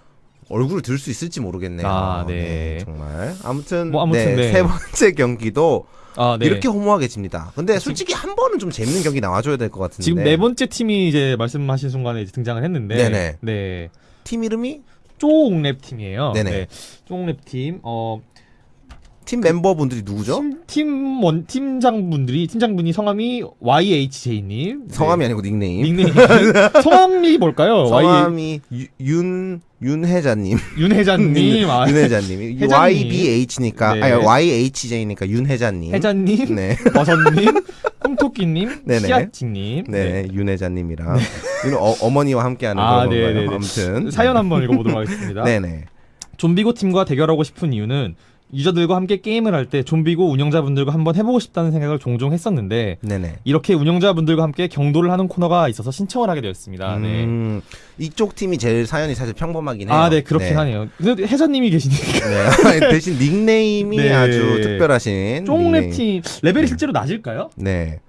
얼굴을 들 수 있을지 모르겠네요. 아, 네. 정말. 아무튼, 뭐 아무튼 네, 네. 세 번째 경기도 아, 네. 이렇게 허무하게 집니다. 근데 솔직히 한 번은 좀 재밌는 경기 나와줘야 될 것 같은데. 지금 네 번째 팀이 이제 말씀하신 순간에 이제 등장을 했는데 네네. 네. 팀 이름이 쪼옥랩 팀이에요. 네네. 네. 쪼옥랩 팀. 어 팀 멤버분들이 누구죠? 팀, 팀원 팀장분들이 팀장분이 성함이 YHJ 님. 성함이 아니고 닉네임. 닉네임. 성함이 뭘까요? Y 성함이 유- 윤 윤혜자님. 윤혜자님. 아, 윤혜자님. 혜자님. YBH니까 네. 아니 YHJ니까 윤혜자님. 혜자님, 네. 버섯님, 꿈토끼님. 씨앗지님. 네, 윤혜자님이랑 윤 어, 어머니와 함께하는 아, 네, 건가요? 네, 네. 아무튼 사연 한번 읽어보도록 하겠습니다. 네네. 좀비고 팀과 대결하고 싶은 이유는 유저들과 함께 게임을 할 때 좀비고 운영자분들과 한번 해보고 싶다는 생각을 종종 했었는데 네네. 이렇게 운영자분들과 함께 경도를 하는 코너가 있어서 신청을 하게 되었습니다. 네. 음, 이쪽 팀이 제일 사연이 사실 평범하긴 해요. 아, 네, 그렇긴 하네요. 근데 해자님이 계시니까 네. 대신 닉네임이 네. 아주 특별하신. 쫑랩팀 레벨이 실제로 낮을까요? 네.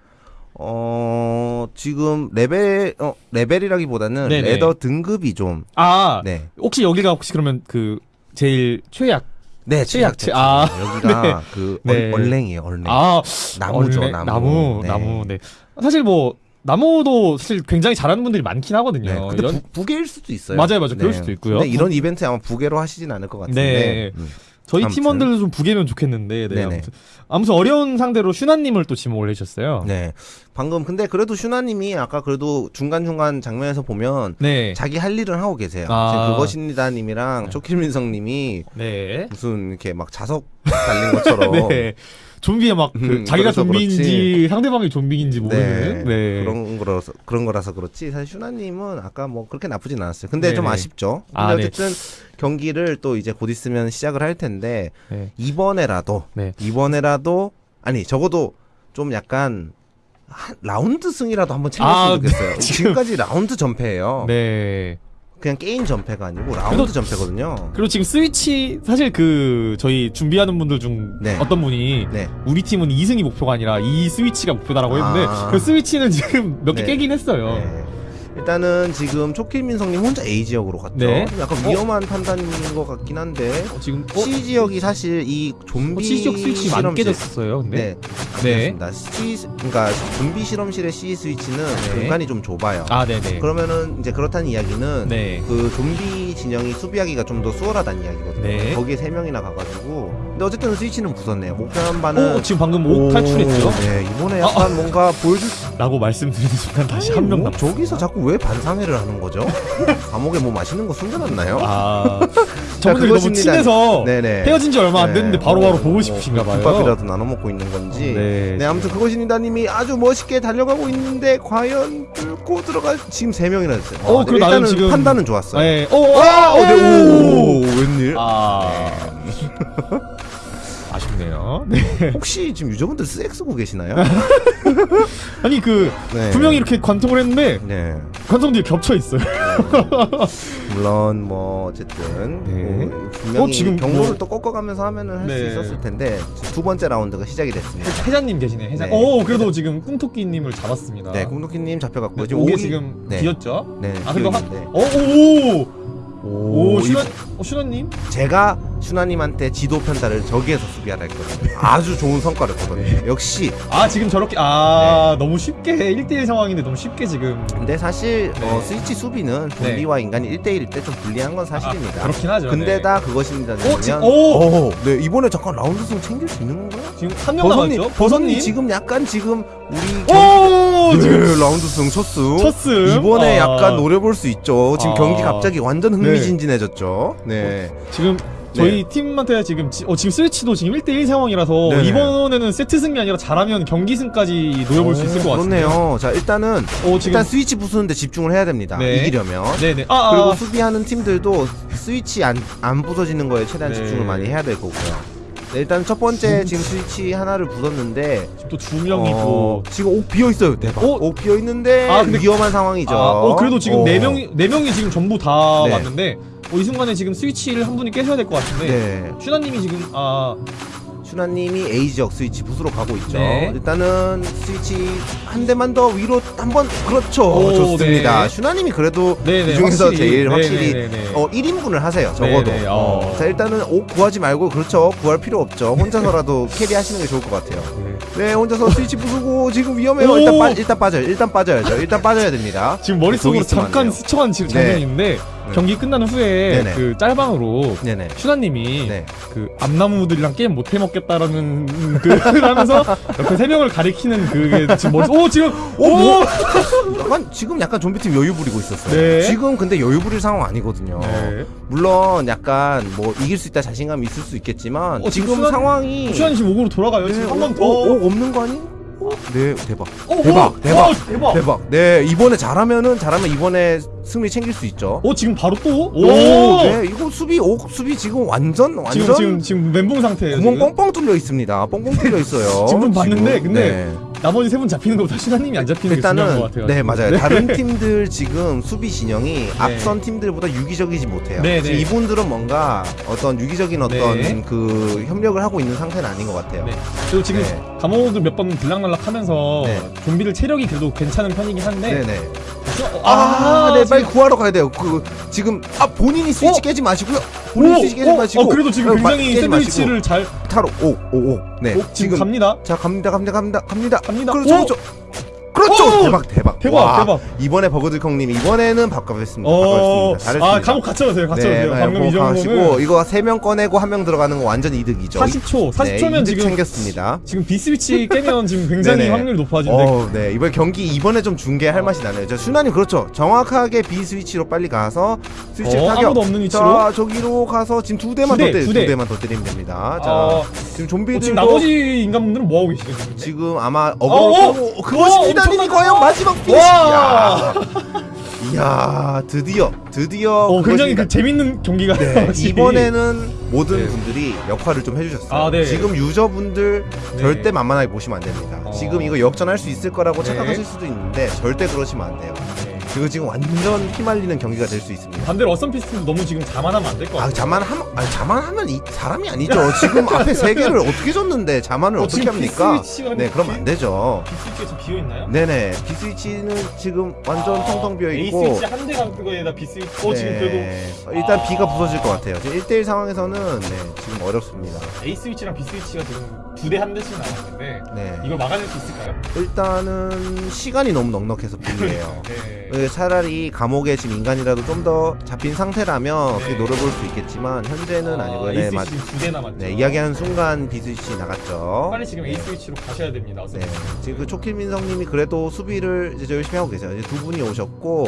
어, 지금 레벨 어, 레벨이라기보다는 네네. ladder 등급이 좀 아, 네. 혹시 여기가 혹시 그러면 그 제일 최약? 네, 최약, 최약체. 아, 여기가 그 네. 얼, 얼랭이에요, 얼랭. 아, 나무죠, 원래 나무. 나무, 네. 나무. 네. 사실 뭐 나무도 사실 굉장히 잘하는 분들이 많긴 하거든요. 네. 근데 이런- 부, 부계일 수도 있어요. 맞아요, 맞아요. 그럴 수도 있고요. 근데 이런 이벤트 아마 부계로 하시진 않을 것 같은데. 네. 음. 저희 아무튼. 팀원들도 좀 부계면 좋겠는데. 네. 아무튼. 아무튼 어려운 상대로 슈나님을 또 지목을 해주셨어요. 네. 방금 근데 그래도 슈나님이 아까 그래도 중간 중간 장면에서 보면 네. 자기 할 일은 하고 계세요. 아. 그것입니다님이랑 네. 초킬민성님이 네. 무슨 이렇게 막 자석 달린 것처럼 네. 좀비에 막그 음, 자기가 좀비인지 그렇지. 상대방이 좀비인지 모르는. 네. 그런 거라서 그런 거라서 그렇지 사실 슈나님은 아까 뭐 그렇게 나쁘진 않았어요. 근데 좀 네네. 아쉽죠. 근데 아, 네. 어쨌든 경기를 또 이제 곧 있으면 시작을 할 텐데 네. 이번에라도 네. 이번에라도 아니 적어도 좀 약간 한 라운드 승이라도 한번 챙겼으면 아, 좋겠어요. 네, 지금- 지금까지 라운드 전패예요. 네. 그냥 게임 전패가 아니고 라운드 그래도- 전패거든요. 그리고 지금 스위치 사실 그 저희 준비하는 분들 중 네. 어떤 분이 네. 우리 팀은 2승이 목표가 아니라 이 스위치가 목표다라고 했는데 아. 그 스위치는 지금 몇개 네. 깨긴 했어요. 네. 일단은 지금 초킬민성님 혼자 A 지역으로 갔죠. 네. 좀 약간 위험한 판단인 것 같긴 한데 어, 지금 어? C 지역이 사실 이 좀비 어, C 지역 스위치 실험실 깨졌었어요. 근데 네, 네. 그렇습니다. C 그러니까 좀비 실험실의 C 스위치는 네. 공간이 좀 좁아요. 아, 네네. 그러면은 이제 그렇다는 이야기는 네. 그 좀비 진영이 수비하기가 좀 더 수월하다는 이야기거든요. 네. 거기에 세 명이나 가가지고 근데 어쨌든 스위치는 부쉈네요. 목표 한 바는 오, 지금 방금 옷 탈출했죠? 네, 이번에 약간 뭔가 보여줄 수 라고 말씀드리는 순간 다시 한명 뭐, 남았어요. 저기서 자꾸 왜 반상회를 하는 거죠? 감옥에 뭐 맛있는 거 숨겨놨나요? 아, 저분들이 너무 그것입니다. 친해서 네네. 헤어진 지 얼마 안 네, 됐는데 바로바로 뭐, 보고 뭐, 싶으신가 봐요. 국밥이라도 나눠 먹고 있는 건지. 네. 네, 아무튼 그것입니다님이 아주 멋있게 달려가고 있는데 과연 뚫고 들어갈 지금 세 명이나 됐어요. 어, 네, 그리고 나름 일단은 지금- 판단은 좋았어요. 네. 오, 아, 오, 어, 네, 오, 웬일? 아. 아쉽네요. 네. 혹시 지금 유저분들 스엑 쓰고 계시나요? 아니 그 네. 분명히 이렇게 관통을 했는데 네. 관통들이 겹쳐 있어요. 물론 뭐 어쨌든 네. 뭐 분명히 어, 지금 경로를 뭐- 또 꺾어가면서 하면은 할수 네. 있었을 텐데 두 번째 라운드가 시작이 됐습니다. 해자님 계시네. 네. 오, 그래도 지금 꿍토끼님을 잡았습니다. 네, 꿍토끼님 잡혀갔고 네, 지금 옥에 지금 네. 비었죠? 네, 아 그리고 한. 어, 오, 오, 오, 슈나, 이- 어, 슈나님? 제가 슈나님한테 지도 편달을 저기에서 수비하라 했거든요. 아주 좋은 성과를 거뒀네요. 역시. 아 지금 저렇게 아 너무 쉽게 1대1 상황인데 너무 쉽게 지금 근데 사실 네. 어, 스위치 수비는 좀비와 인간이 1대1일 때 좀 불리한 건 사실입니다. 아, 그렇긴 하죠. 근데 다 그것입니다. 오, 지- 면 오! 네 이번에 잠깐 라운드 승 챙길 수 있는 건가요? 네. 지금 한명 버섯님, 남았죠? 버섯님 지금 약간 지금 우리 오 경... 지금 네, 라운드 승 첫승. 첫승 이번에 아, 약간 노려볼 수 있죠. 지금 아. 경기 갑자기 완전 흥미진진해졌죠. 네. 지금 저희 팀한테 지금 지, 어, 지금 스위치도 지금 1대1 상황이라서 네네. 이번에는 세트 승이 아니라 잘하면 경기 승까지 노려볼 수 있을 것 같은데요. 그렇네요. 자 일단은 어, 지금 일단 스위치 부수는데 집중을 해야 됩니다. 네. 이기려면. 네네. 아, 그리고 아, 수비하는 팀들도 스위치 안, 안 부서지는 거에 최대한 네. 집중을 많이 해야 될 거고요. 네, 일단 첫 번째 지금 스위치 하나를 부쉈는데 지금 또두 명이 어, 또 지금 옥 비어 있어요. 대박. 어? 옥 비어 있는데 아, 근데- 위험한 상황이죠. 아, 어 그래도 지금 어. 네 명이 네 명이 지금 전부 다 네. 왔는데 어, 이 순간에 지금 스위치를 한 분이 깨셔야 될 것 같은데 네. 슈나님이 지금 아 슈나님이 A 지역 스위치 부수러 가고 있죠. 네. 일단은 스위치 한 대만 더 위로 한번 그렇죠. 오, 좋습니다. 네. 슈나님이 그래도 네네 이 중에서 확실히. 제일 네네네네. 확실히 어 1인분을 하세요. 적어도. 어. 어. 자 일단은 옥 구하지 말고 그렇죠. 구할 필요 없죠. 혼자서라도 carry하시는 게 좋을 것 같아요. 네. 네, 혼자서 스위치 부수고 지금 위험해요. 오! 일단 빠 일단 빠져요. 일단 빠져야죠. 일단 빠져야 됩니다. 지금 머릿속으로 안 잠깐. 스쳐간 지금 네. 있는데 경기 끝난 후에 네네. 그 짤방으로 네네. 슈나님이 네. 그 암나무들이랑 게임 못 해먹겠다라는 그 하면서 옆에 세 명을 가리키는 그게 지금 머릿 오 지금 오, 뭐? 약간 지금 약간 좀비팀 여유 부리고 있었어요. 네. 지금 근데 여유 부릴 상황 아니거든요. 네. 물론 약간 뭐 이길 수 있다 자신감이 있을 수 있겠지만 어, 지금 지금 수환- 상황이 슈나님 지금 옥으로 돌아가요 지금 한 번 더. 어, 어, 없는 거 아니? 네 대박 오, 대박, 오, 대박, 오, 대박. 대박 네 이번에 잘하면은 잘하면 이번에 승리 챙길 수 있죠 오 지금 바로 또? 오, 오, 네 이거 수비 오 수비 지금 완전 완전 지금 지금 지금 멘붕 상태예요. 구멍. 뻥뻥 뚫려 있습니다 뻥뻥 뚫려 있어요 지금 좀 봤는데, 근데 네. 나머지 세 분 잡히는 것보다 신하님이 안 잡히는 게 중요한 것 일단은 같아요. 네 맞아요 다른 팀들 지금 수비 진영이 앞선 팀들보다 유기적이지 못해요 네, 네. 이분들은 뭔가 어떤 유기적인 어떤 네. 그 협력을 하고 있는 상태는 아닌 것 같아요 네. 그리고 지금 네. 감옥을 몇 번 들락날락 하면서 네. 좀비들 체력이 그래도 괜찮은 편이긴 한데 네네 어, 아, 네, 지금- 빨리 구하러 가야 돼요. 그 지금 아 본인이 스위치 어? 깨지 마시고요. 본인이 오, 스위치 깨지 어, 마시고. 어, 그래도 지금 어, 마- 굉장히. 샌드위치를 잘 타로 오, 오, 오. 네, 어, 지금, 갑니다. 자 갑니다, 갑니다, 갑니다, 갑니다. 갑니다. 그렇죠, 오! 그렇죠. 그렇죠. 오! 대박, 대박. 대박, 와, 대박. 이번에 버그들콩님 이번에는 바꿔봤습니다. 어. 잘했습니다. 아 감옥 갇혀가세요, 갇혀가세요. 네, 방금 이 정도는 이거 세명 꺼내고 한 명 들어가는 거 완전 이득이죠. 40초, 40초면 네, 지금 챙겼습니다. 지금 비스위치 깨면 지금 굉장히 네네. 확률이 높아지는데 어, 네 이번 경기 이번에 좀 중계할 맛이 나네요. 저 순환님 그렇죠. 정확하게 B 스위치로 빨리 가서 스위치 어, 타격. 아무도 없는 위치로 자 저기로 가서 지금 두 대만 두 대, 더 때리, 두 두, 대. 대만 더 때리면 됩니다. 자 어, 지금 어, 좀비들도 지금 나머지 인간분들은 뭐 하고 계시죠 지금? 아마 어, 어그로 어, 그것이 기다 엄청난 과연 거. 마지막 피니시. 와! 이야, 이야 드디어 드디어 어, 굉장히 그 재밌는 경기가 네. 이번에는 모든 네. 분들이 역할을 좀 해주셨어요. 아, 네. 지금 유저분들 네. 절대 만만하게 보시면 안 됩니다. 어. 지금 이거 역전할 수 있을 거라고 네. 착각하실 수도 있는데 절대 그러시면 안 돼요. 네. 이거 지금 완전 휘말리는 경기가 될 수 있습니다. 반대로 어썸 피스트도 너무 지금 자만하면 안 될것아 같아요. 자만하면 아니 자만하면 이 사람이 아니죠. 지금 앞에 세 개를 어떻게 줬는데 자만을 어, 어, 떻게 합니까? B 스위치가 네, 그럼 안 되죠. B 스위치가 지금 비어 있나요? 네네, B 스위치는 지금 완전 아, 텅텅 비어 있고. 스위치 한 대가 그거에다 B 스위치. 어 지금 그래도 네, 일단 아. B가 부서질 것 같아요. 지금 1대1 상황에서는 네, 지금 어렵습니다. A 스위치랑 B 스위치가 지금 두 대 한 대씩 남았는데 네. 이걸 막아낼 수 있을까요? 일단은 시간이 너무 넉넉해서 불리해요. 네. 어, 차라리 감옥에 지금 인간이라도 좀 더 잡힌 상태라면 네. 어떻게 노려볼 수 있겠지만 현재는 아, 니고요 네, 맞, 지금 두대 남았죠. 네, 이야기하는 순간 B 스위치 나갔죠. 빨리 지금 A 스위치로 가셔야 됩니다. 네, 지금 그 초킬민성님이 그래도 수비를 이제 열심히 하고 계세요. 이제 두 분이 오셨고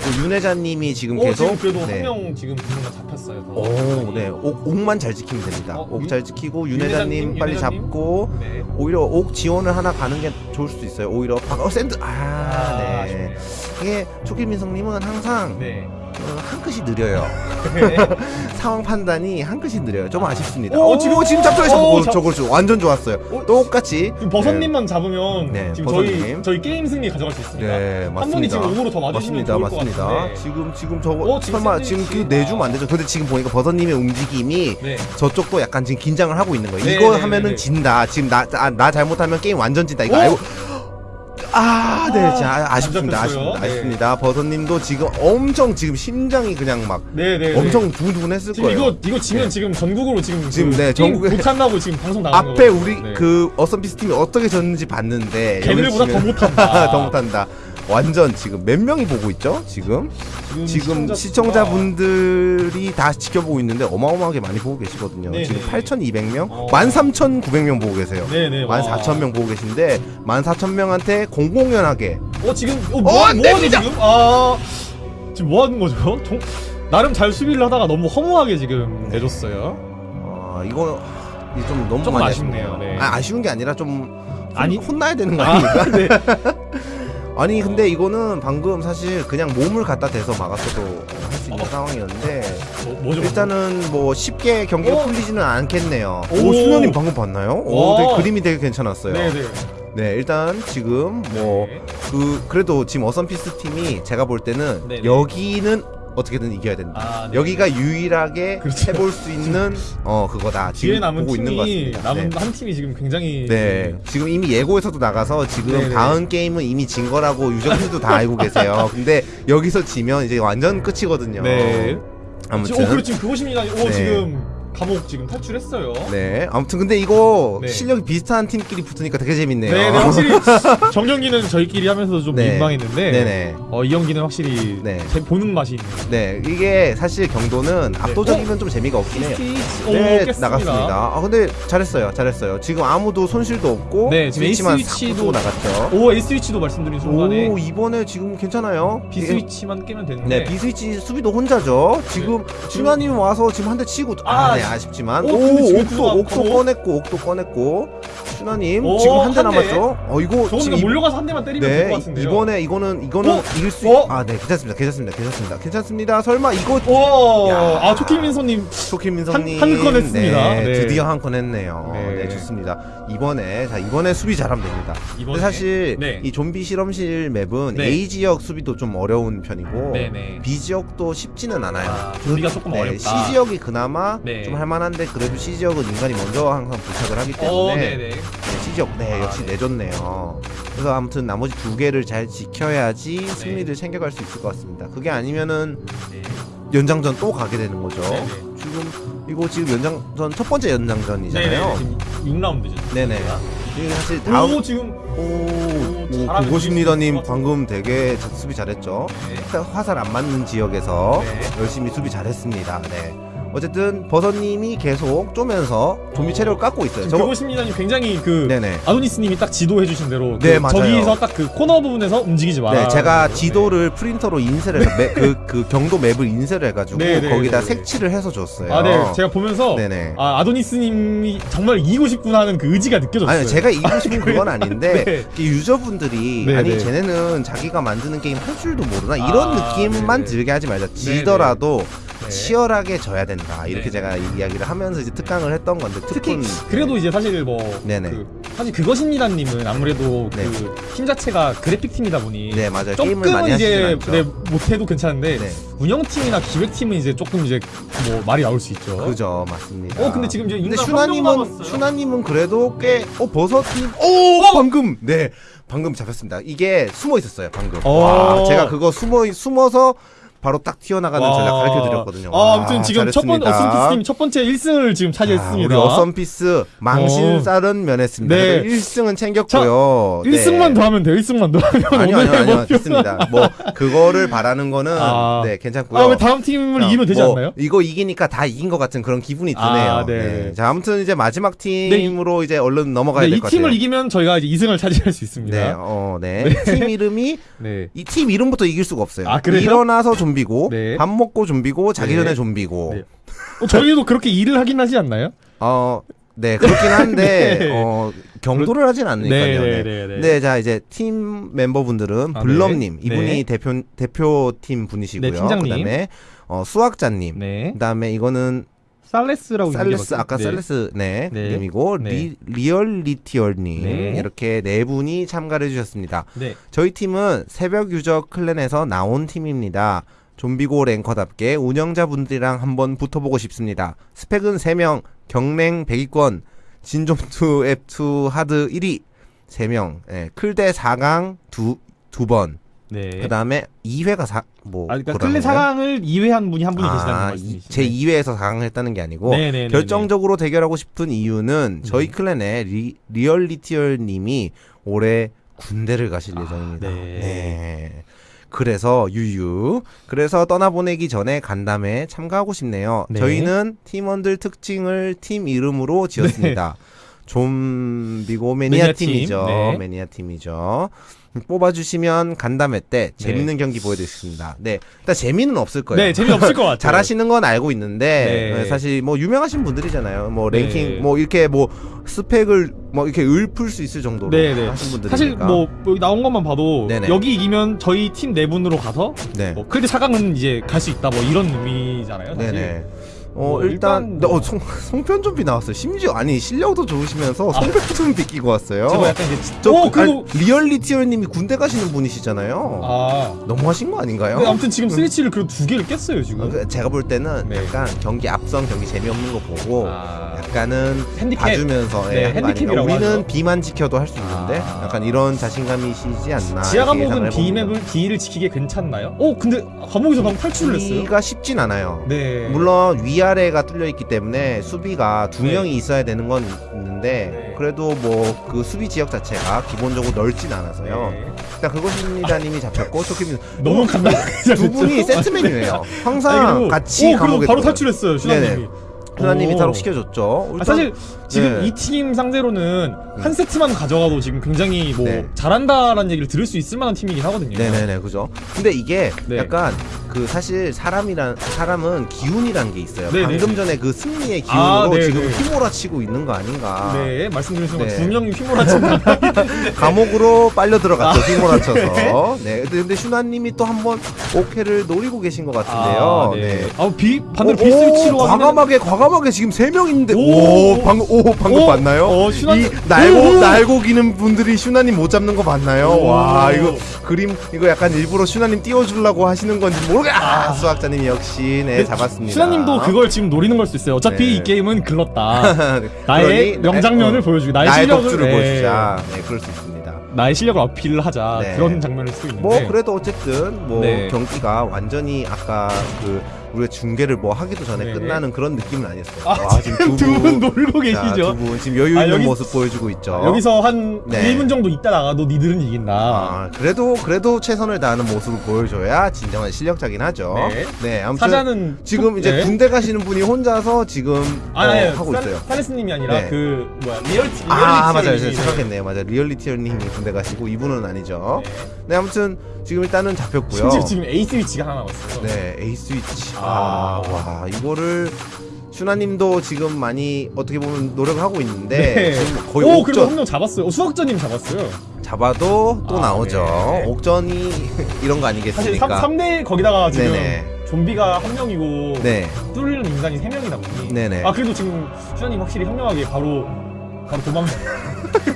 또 윤혜자님이 지금 어, 계속 지금 그래도 네. 한명 지금 분명 잡혔어요. 더. 오, 네, 옥, 옥만 잘 지키면 됩니다. 어, 옥 윤- 잘 지키고 윤혜자님 빨리 윤혜자님? 잡고 네. 오히려 옥 지원을 하나 가는 게 좋을 수도 있어요. 오히려 박, 어 샌드 아, 아, 네. 이게 초킬민성님은 항상 네. 어, 한 끗이 느려요. 네. 상황 판단이 한 끗이 느려요. 좀 아쉽습니다. 오, 오, 지금 지금 잡죠. 오, 오, 잡- 저걸 좀 완전 좋았어요. 오, 똑같이. 버섯님만 잡으면 네, 지금 저희 버섯님. 저희 게임 승리 가져갈 수 있습니다. 네, 한 분이 맞습니다. 지금 오으로 더 맞으시면 맞습니다, 좋을 맞습니다. 것 같은데. 지금 지금 저거 어, 지금 설마 지금. 그 내주면 안 되죠. 근데 지금 보니까 버섯님의 움직임이 네. 저쪽도 약간 지금 긴장을 하고 있는 거예요. 네, 이거 네, 네, 하면은 네. 진다. 지금 나, 나, 나 잘못하면 게임 완전 진다. 이거 오! 알고. 아, 네, 아, 자, 아쉽습니다. 안 잡혔어요. 아쉽습니다. 네. 아쉽습니다. 버섯님도 지금 엄청 지금 심장이 그냥 막 네, 네. 네. 엄청 두근두근했을 지금 거예요. 이거 이거 지면 네. 지금 전국으로 지금 지금, 그 네, 게임 전국에- 못한다고 지금 방송 나가는 앞에 거거든요. 우리 네. 그 어썸피스 팀이 어떻게 졌는지 봤는데 걔네들보다 여기 더 지금- 못한다. 더 못한다. 완전 지금 몇 명이 보고 있죠? 지금 지금 시청자 분들이 다 지켜보고 있는데 어마어마하게 많이 보고 계시거든요. 네네. 지금 8,200명, 어. 13,900명 보고 계세요. 네네. 와. 14,000명 보고 계신데 14,000명한테 공공연하게 어 지금 어, 어, 뭐, 안뭐 하지. 지금? 아 지금 뭐 하는 거죠? 정, 나름 잘 수비를 하다가 너무 허무하게 지금 내줬어요. 어, 이거 좀 너무 조금 많이 아쉽네요. 네. 아, 아쉬운 게 아니라 좀 아니. 혼, 혼나야 되는 거 아, 아닙니까? 네. 아니 근데 이거는 방금 사실 그냥 몸을 갖다 대서 막았어도 할 수 있는 어. 상황이었는데 뭐, 뭐죠? 일단은 뭐 쉽게 경기가 어? 풀리지는 않겠네요. 오. 오, 수녀님 방금 봤나요? 오, 와. 되게 그림이 되게 괜찮았어요. 네, 네 네. 일단 지금 뭐 그 그래도 지금 어썸피스 팀이 제가 볼 때는 네네. 여기는 어떻게든 이겨야 된다. 아, 네. 여기가 유일하게 그렇죠. 해볼 수 있는 어 그거다. 지금 남은 보고 있는 것 같습니다. 남은 네. 한 팀이 지금 굉장히 네, 지금 이미 예고에서도 나가서 지금 네네. 다음 게임은 이미 진 거라고 유저분들도 다 알고 계세요. 근데 여기서 지면 이제 완전 끝이거든요. 네. 아무튼 오 그래 지금 그것입니다. 오 네. 지금 감옥 지금 탈출했어요. 네, 아무튼 근데 이거 네. 실력이 비슷한 팀끼리 붙으니까 되게 재밌네요. 네, 네, 확실히 정경기는 저희끼리 하면서도 좀 네. 민망했는데 네네. 어, 이 연기는 확실히 네. 제 보는 맛이 있네요. 네, 이게 사실 경도는 압도적이면 좀 재미가 없긴 해요. 스위치 네, 오, 깼습니다. 나갔습니다. 아 근데 잘했어요, 잘했어요. 지금 아무도 손실도 없고 네, 지금 스위치만 스위치도 나갔죠. 오 A 스위치도 말씀드린 순간에 오 이번에 지금 괜찮아요. B 스위치만 깨면 되는데 네, 비스위치 수비도 혼자죠. 지금 준하님 와서 지금 한 대 치고 아, 아, 네, 아쉽지만 오, 오, 옥도 옥도 어? 꺼냈고 옥도 꺼냈고 슈나님 오, 지금 한 대. 남았죠? 어 이거 지금 몰려가서 한 대만 때리면 될것네 같은데요. 이번에 이거는 이거는 어? 이길 수 어? 아네 괜찮습니다 괜찮습니다 괜찮습니다 괜찮습니다 설마 이거 오, 야. 아 초키민소님 초키민성님 한- 한건 했습니다. 네, 네. 드디어 한 건 했네요. 네. 네. 좋습니다. 이번에 자 이번에 수비 잘하면 됩니다. 이번에 사실 네. 이 좀비 실험실 맵은 네. A 지역 수비도 좀 어려운 편이고 네네. B 지역도 쉽지는 않아요. 아, 좀비가 조금 네, 어렵다. C 지역이 그나마 네. 좀 할만한데 그래도 C 지역은 인간이 먼저 항상 부착을 하기 때문에 어, 네네. 네, C 지역 네 아, 역시 네. 내줬네요. 그래서 아무튼 나머지 두 개를 잘 지켜야지 승리를 챙겨갈 수 있을 것 같습니다. 그게 아니면은 네. 연장전 또 가게 되는 거죠. 네네. 지금 이거 지금 연장전 첫 번째 연장전이잖아요. 네네. 지금 6라운드죠. 네네. 이게 사실 다음 오 지금 오, 오 수비 방금 되게 자- 수비 잘했죠. 네. 화살 안 맞는 지역에서 네. 열심히 수비 잘했습니다. 네. 어쨌든 버섯님이 계속 쪼면서 좀비 체력을 깎고 있어요. 저거 그곳입니다님 굉장히 그 네네. 아도니스님이 딱 지도해 주신 대로 네, 그 맞아요. 저기서 딱 그 코너 부분에서 움직이지 마라. 네, 제가 지도를 프린터로 인쇄를 해서 매- 그, 그 경도 맵을 인쇄를 해가지고 네, 네, 거기다 네, 네. 색칠을 해서 줬어요. 아, 네, 제가 보면서 네네. 아 아도니스님이 정말 이기고 싶구나 하는 그 의지가 느껴졌어요. 아니 제가 이기고 싶은 그건 아닌데 네. 이 유저분들이 네, 아니 네. 쟤네는 자기가 만드는 게임 할 줄도 모르나 이런 아, 느낌만 네네. 들게 하지 말자 지더라도 네. 치열하게 져야 된다 이렇게 네. 제가 이야기를 하면서 이제 특강을 했던 건데 특히 특훈 그래도 이제 사실 뭐 네네. 그, 사실 그것입니다님은 아무래도 네. 그팀 자체가 그래픽 팀이다 보니 네 맞아요 조금은 이제 네, 못해도 괜찮은데 네 운영팀이나 기획팀은 이제 조금 이제 뭐 말이 나올 수 있죠. 그죠 맞습니다 어 근데 지금 이제 근데 슈나님은. 슈나님은 그래도 꽤어 버섯님 오 방금 네 방금 잡혔습니다 이게 숨어 있었어요 방금 어. 와 제가 그거 숨어 숨어서 바로 딱 튀어나가는 와. 전략 가르쳐 드렸거든요 아, 아무튼 지금 첫 번째 잘했습니다. 어스피스팀 첫 번째 1승을 지금 차지했습니다. 아, 우리 어썸피스 망신살은 면했습니다. 네. 그래도 1승은 챙겼고요. 1승만 더 하면 돼요. 1승만 더 하면 아니요, 아니요, 아니요. 뭐- 됐습니다. 뭐 그거를 바라는 거는 아. 네 괜찮고요. 아, 왜 다음 팀을 이기면 되지 뭐, 않나요? 이거 이기니까 다 이긴 것 같은 그런 기분이 드네요. 아, 네. 네. 자, 아무튼 이제 마지막 팀으로 이제 얼른 넘어가야 네, 될이것 같아요. 팀을 이기면 저희가 이제 2승을 차지할 수 있습니다. 네, 어, 네. 팀 이름이 네. 이팀 이름부터 이길 수가 없어요. 아, 그래요? 일어나서 좀 비고, 네. 밥 먹고 좀비고, 자기 네. 전에 좀비고. 네. 어, 저희도 그렇게 일을 하긴 하지 않나요? 어, 네, 그렇긴 한데, 네. 어, 경도를 하진 않으니까요. 네, 네, 네, 네. 네, 자 이제 팀 멤버분들은 아, 블럼님 네. 이분이 네. 대표 대표팀 분이시고요. 네, 팀장님. 그 다음에 어, 수학자님. 네. 그다음에 이거는 살레스라고 살레스 맞- 아까 네. 살레스 네, 네. 네. 리, 리얼리티얼님 네. 이렇게 네 분이 참가를 해주셨습니다. 네. 저희 팀은 새벽 유저 클랜에서 나온 팀입니다. 좀비고 랭커답게 운영자분들이랑 한번 붙어보고 싶습니다. 스펙은 3명, 경랭 100위권, 진좀투 앱2 하드 1위 3명, 예, 클대 4강 두, 두 번, 네. 그 다음에 2회가 사, 뭐, 아, 그러니까 클레 거예요? 사강을 2회 한 분이 한 분이 계시다는 아, 말씀이시죠? 제 2회에서 4강을 했다는 게 아니고, 네, 네, 네, 결정적으로 대결하고 싶은 이유는 저희 네. clan의 리, 리얼리티얼 님이 올해 군대를 가실 아, 예정입니다. 네. 네. 그래서 유유. 그래서 떠나보내기 전에 간담회 참가하고 싶네요. 네. 저희는 팀원들 특징을 팀 이름으로 지었습니다. 좀비고 매니아, 매니아 팀, 팀이죠. 네. 매니아 팀이죠. 뽑아주시면 간담회 때 재밌는 경기 보여드리겠습니다. 네, 일단 재미는 없을 거예요. 네, 재미 없을 것 같아요. 잘하시는 건 알고 있는데 네. 네, 사실 뭐 유명하신 분들이잖아요. 뭐 네. 랭킹 뭐 이렇게 뭐 스펙을 뭐 이렇게 읊을 수 있을 정도로 네, 네. 하신 분들이니까. 사실 뭐 여기 나온 것만 봐도 네네. 여기 이기면 저희 팀 네 분으로 가서 네. 뭐 클레 사강은 이제 갈 수 있다 뭐 이런 의미잖아요. 사실. 네네. 어뭐 일단, 일단 뭐- 어, 송, 송편 좀비 나왔어요. 심지어 아니 실력도 좋으시면서 송편 좀비 끼고 왔어요. 저거 약간 이제 저 어, 그, 그리고 아니, 리얼리티어님이 군대 가시는 분이시잖아요. 아. 너무 하신 거 아닌가요? 네, 아무튼 지금 스위치를 그 두 개를 깼어요 지금. 어, 그 제가 볼 때는 네. 약간 경기 앞선 경기 재미없는 거 보고 아. 약간은 핸디캡. 봐주면서 네, 예, 아닌가. 핸디캡이라고 우리는 하죠. B만 지켜도 할 수 있는데 아. 약간 이런 자신감이시지 않나 지하 감옥은 B. 맵을 B를 지키기 괜찮나요? 어 근데 감옥에서 방금 탈출을 했어요. B가 쉽진 않아요. 네. 물론 위아 래가 뚫려 있기 때문에 수비가 두 네. 명이 있어야 되는 건 있는데 네. 그래도 뭐 그 수비 지역 자체가 기본적으로 넓진 않아서요. 네. 일단 그것입니다님이 잡혔고 초키님 너무 간단하게 두 분이 세트 메뉴예요. 항상 아니, 그리고- 같이 오, 감옥에 바로. 탈출했어요. 슈나님이 오. 탈옥 시켜줬죠. 아, 사실 지금 네. 이팀 상대로는 한 세트만 가져가도 지금 굉장히 뭐 네. 잘한다라는 얘기를 들을 수 있을 만한 팀이긴 하거든요. 네네네 그죠. 근데 이게 네. 약간 그 사실 사람이란 사람은 기운이란 게 있어요. 네네. 방금 전에 그 승리의 기운으로 아. 지금 휘몰아치고 있는 거 아닌가. 네, 말씀드린 순간 네. 두 명이 휘몰아친 감옥으로 빨려 들어갔죠. 아, 휘몰아쳐서. 네. 근데, 슈나님이 또 한번 오케를 노리고 계신 것 같은데요. 아, 네. 아, 비 반대로 오, 비 스위치로 과감하게 과감하게 지금 세 명인데 오, 오. 방금 오 방금 오, 봤나요? 어, 슈나- 이 날고 오, 오. 날고 기는 분들이 슈나님 못 잡는 거 봤나요? 오. 와 이거 그림 이거 약간 일부러 슈나님 띄워주려고 하시는 건지 모르겠. 아, 아. 수학자님 역시 네 잡았습니다. 슈나님도 그걸 지금 노리는 걸 수 있어요. 어차피 네. 이 게임은 글렀다. 나의 그러니, 명장면을 어, 보여주기, 나의, 나의 실력을 네, 보여주자. 네 그럴 수 있습니다. 나의 실력을 어필을 하자 네. 그런 장면일 수도 있는데. 뭐 그래도 어쨌든 뭐 네. 경기가 완전히 아까 그 우리가 중계를 뭐 하기도 전에 네. 끝나는 그런 느낌은 아니었어요. 아, 와, 지금 두 분 놀고 자, 계시죠. 두 분 지금 여유 아, 있는 여기- 모습 보여주고 있죠. 여기서 한 네. 1분 정도 있다 나가도 니들은 이긴다. 아, 그래도 그래도 최선을 다하는 모습을 보여줘야 진정한 실력자긴 하죠. 네. 아무튼 사자는 지금 톡- 이제 네. 군대 가시는 분이 혼자서 지금 어, 아니, 아니, 하고 사- 있어요. 사레스님이 아니라 네. 그 뭐야 리얼티 아 맞아요, 님이 제가 네. 착각했네요. 맞아요, 리얼리티님이 군대 가시고 이분은 아니죠. 네. 네, 아무튼 지금 일단은 잡혔고요. 심지어 지금 A 스위치가 하나 남았어요. 네, A 스위치. 아. 아, 와, 이거를 슈나님도 지금 많이 어떻게 보면 노력을 하고 있는데 네. 지금 거의 오, 옥전 한명 잡았어요. 어, 수학자님 잡았어요. 잡아도 또 아, 나오죠. 네. 옥전이 이런 거 사실 아니겠습니까? 3, 대 거기다가 지금 네네. 좀비가 한 명이고 네, 뚫리는 인간이 세 명이다 보니. 네네. 아 그래도 지금 수현님 확실히 현명하게 바로 바로 도망.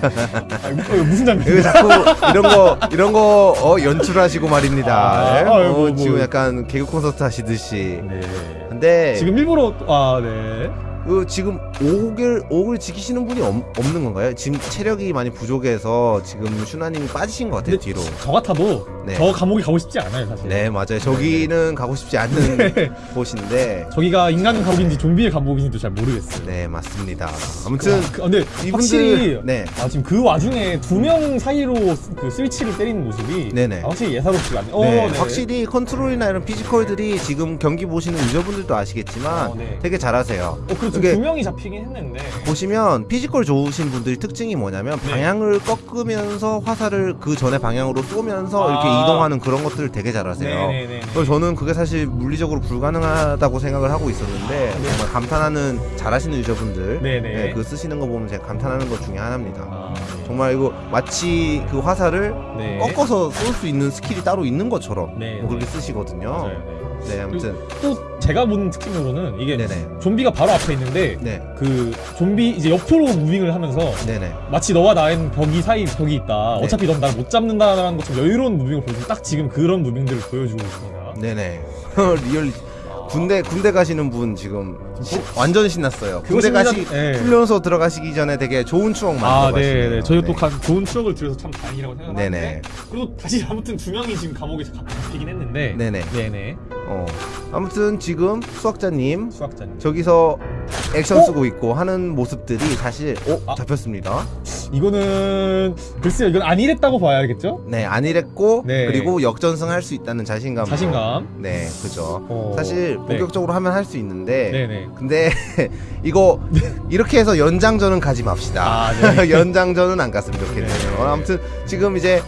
아, 이거 이거 무슨 장면? 자꾸 이런 거 이런 거 어, 연출하시고 말입니다. 아, 예? 아, 어, 뭐, 뭐. 지금 약간 개그 콘서트 하시듯이. 네. 근데 지금 일부러 아 네. 그 지금 옥을 옥을 지키시는 분이 없, 없는 건가요? 지금 체력이 많이 부족해서 지금 슈나님이 빠지신 것 같아요 뒤로. 저 같아도 네. 저 감옥에 가고 싶지 않아요 사실. 네 맞아요. 저기는 가고 싶지 않는 네. 곳인데. 저기가 인간 감옥인지 좀비의 감옥인지도 잘 모르겠어요. 네 맞습니다. 아무튼 와, 그, 근데 이분들 확실히 네 아 지금 그 와중에 두 명 사이로 스- 그 스위치를 때리는 모습이 네네. 아, 확실히 예사롭지가 않네. 네, 어, 네. 확실히 컨트롤이나 이런 physical들이 지금 경기 보시는 user분들도 아시겠지만 어, 네. 되게 잘하세요. 어 그게- 두 명이 잡히긴 했는데. 보시면 physical 좋으신 분들이 특징이 뭐냐면 네. 방향을 꺾으면서 화살을 그 전에 방향으로 쏘면서 이렇게 아. 이동하는 그런 것들을 되게 잘하세요. 네네네. 그래서 저는 그게 사실 물리적으로 불가능하다고 생각을 하고 있었는데 네. 정말 감탄하는 잘하시는 user분들. 네, 그 쓰시는 거 보면 제가 감탄하는 것 중에 하나입니다. 아, 네. 정말 이거 마치 그 화살을 네. 꺾어서 쏠 수 있는 스킬이 따로 있는 것처럼 네, 뭐 그렇게 네. 쓰시거든요. 맞아요. 네. 네, 아무튼 또 제가 본 특징으로는 이게 네네. 좀비가 바로 앞에 있는데 네, 그 좀비 이제 옆으로 moving을 하면서 네네. 마치 너와 나의 벽이 사이 벽이 있다. 네. 어차피 넌 날 못 잡는다라는 것처럼 여유로운 moving을 보여주고 딱 지금 그런 moving들을 보여주고 있습니다. 네네. 리얼 군대 군대 가시는 분 지금 시- 완전 신났어요. 그거 군대 가시 네. 훈련소 들어가시기 전에 되게 좋은 추억 아, 만들어 가시네요. 네, 네. 저희 또 가- 좋은 추억을 들어서 참 다행이라고 생각하는데. 네네. 그리고 다시 아무튼 두 명이 지금 감옥에 가- 잡히긴 했는데. 네네. 네네. 어. 아무튼 지금 수학자님 수학자님. 저기서 액션 어? 쓰고 있고 하는 모습들이 사실 어 아. 잡혔습니다. 이거는 글쎄요, 이건 안 이랬다고 봐야겠죠? 네 안일했고 네. 그리고 역전승할 수 있다는 자신감. 자신감. 네 그죠. 어, 사실 네. 본격적으로 하면 할 수 있는데 네네. 근데 이거 이렇게 해서 연장전은 가지 맙시다. 아, 네. 연장전은 안 갔으면 좋겠네요. 네. 아무튼 지금 이제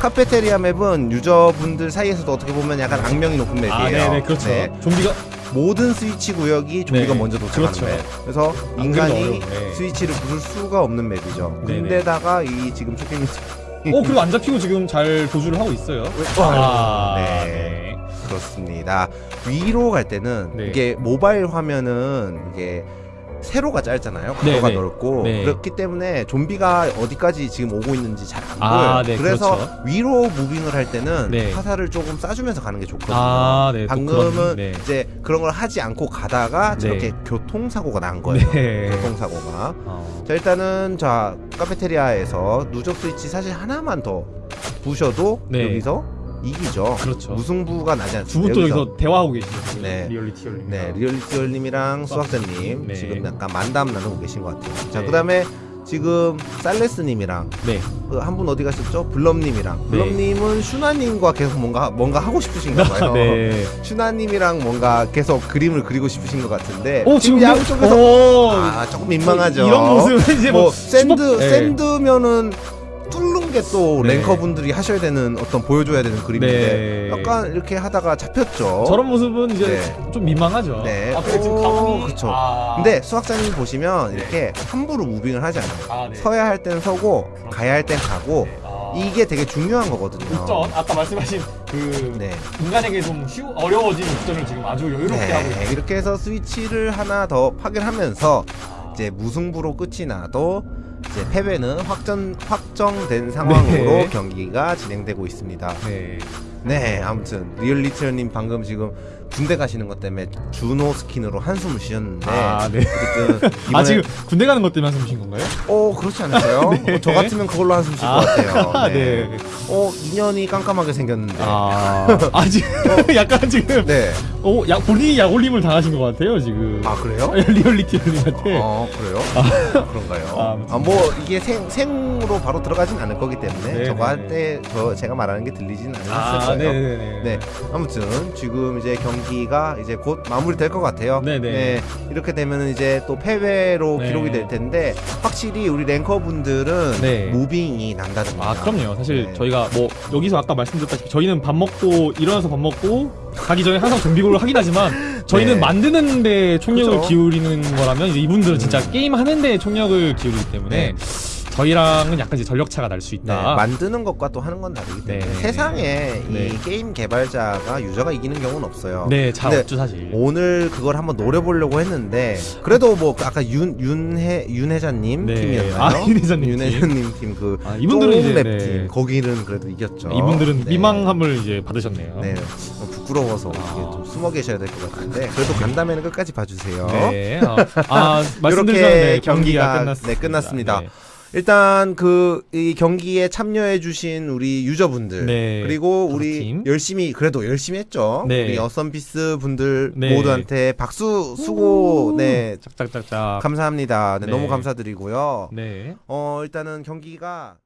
카페테리아 맵은 유저분들 사이에서도 어떻게 보면 약간 악명이 높은 맵이에요. 아, 네네, 그렇죠. 네. 좀비가 모든 스위치 구역이 좀비가 네. 먼저 도착하는 그렇죠. 맵. 그래서 안 인간이 네. 스위치를 부술 수가 없는 맵이죠. 네네. 근데다가 이 지금 쇼핑 어, 그리고 안 잡히고 지금 잘 도주를 하고 있어요. 아, 네. 네. 그렇습니다. 위로 갈 때는 네. 이게 모바일 화면은 이게 세로가 짧잖아요. 네, 가로가 네. 넓고 네. 그렇기 때문에 좀비가 어디까지 지금 오고 있는지 잘안 아, 보여요. 네, 그래서 그렇죠. 위로 무빙을 할 때는 네. 화살을 조금 쏴주면서 가는 게 좋거든요. 아, 네. 또 방금은 그런- 네. 이제 그런 걸 하지 않고 가다가 네. 저렇게 교통사고가 난 거예요. 네. 교통사고가. 어. 자 일단은 자 카페테리아에서 누적 스위치 사실 하나만 더 부셔도 네. 여기서 이기죠. 그렇죠. 무승부가 나지 않습니다. 두분 또 여기서 대화하고 계시죠. 지금. 네. 리얼리티 열림. 네, 리얼리티얼님이랑 수학자님 네. 지금 약간 만담 나누고 계신 것 같아요. 자, 네. 그다음에 지금 살레스님이랑 네. 한분 어디 가셨죠? 블럼님이랑 네. 블럼님은 슈나님과 계속 뭔가 뭔가 하고 싶으신가 봐요. 네. 슈나님이랑 뭔가 계속 그림을 그리고 싶으신 것 같은데 오 지금 양쪽에서 오, 아 조금 민망하죠. 이런 모습은 이제 뭐 뭐 샌드 슈퍼- 네. 샌드면은 뚫는 게또 네. 랭커분들이 하셔야 되는 어떤 보여줘야 되는 그림인데 네. 약간 이렇게 하다가 잡혔죠. 저런 모습은 이제 네. 좀 민망하죠. 네. 아, 근데 지금 오, 가방이 그쵸. 아. 근데 수학자님 보시면 네. 이렇게 함부로 무빙을 하지 않아요. 아, 네. 서야 할 땐 서고 가야 할 땐 가고 네. 아. 이게 되게 중요한 거거든요. 국전 아까 말씀하신 그 네. 인간에게 좀 쉬우 어려워진 국전을 지금 아주 여유롭게 하고 네, 있어요. 이렇게 해서 스위치를 하나 더 파괴하면서 아. 이제 무승부로 끝이 나도 이제 패배는 확정 확정된 상황으로 네. 경기가 진행되고 있습니다. 네. 네, 아무튼 리얼리티어님 방금 지금 군대 가시는 것 때문에 주노 스킨으로 한숨을 쉬었는데 아, 네. 아 지금 군대 가는 것 때문에 한숨 쉰 건가요? 어 그렇지 않을까요? 네. 어, 저 같으면 그걸로 한숨 쉴것 아, 같아요. 네. 네. 어 인연이 깜깜하게 생겼는데. 아, 아 지금 약간 지금 네. 어, 약 본인이 약올림을 당하신 것 같아요 지금. 아 그래요? 리얼리티님한테. 어 그래요? 그런가요? 아, 아 뭐 이게 생 생으로 바로 들어가진 않을 거기 때문에 네, 저거 네, 할때 저 제가 말하는 게 들리진 않았을 아, 거예요. 네네네. 네, 아무튼 지금 이제 경기가 이제 곧 마무리될 것 같아요. 네네. 이렇게 되면 이제 또 패배로 네. 기록이 될 텐데 확실히 우리 랭커 분들은 네. 무빙이 남다릅니다. 아 그럼요. 사실 네. 저희가 뭐 여기서 아까 말씀드렸다시피 저희는 밥 먹고 일어나서 밥 먹고 가기 전에 항상 좀비고를 하긴 하지만 저희는 네. 만드는 데 총력을 그죠. 기울이는 거라면 이분들은 진짜 음. 게임 하는 데 총력을 기울이기 때문에 저희랑은 약간 이제 전력 차가 날수 네, 있다. 만드는 것과 또 하는 건 다르기 때문에 네. 세상에 네. 이 게임 개발자가 유저가 이기는 경우는 없어요. 네, 잘 없죠 사실. 오늘 그걸 한번 노려보려고 했는데 그래도 뭐 아까 윤 윤해 윤혜자님 네. 팀이었나요? 아, 윤혜자님 팀. 윤혜자님 팀그 아, 이분들은 이제 랩 네. 팀 거기는 그래도 이겼죠. 이분들은 네. 미망함을 이제 받으셨네요. 네, 어, 부끄러워서 아. 좀 숨어 계셔야 될 것 같은데 그래도 간다면 끝까지 봐주세요. 네. 아, 아 네, 경기가, 경기가 끝났습니다. 네, 끝났습니다. 네. 일단 그 이 경기에 참여해주신 우리 유저분들 네. 그리고 우리 팀. 열심히 그래도 열심히 했죠. 네. 우리 어썸피스 분들 네. 모두한테 박수 수고 오. 네 짝짝짝짝. 감사합니다. 네, 네. 너무 감사드리고요. 네. 어 일단은 경기가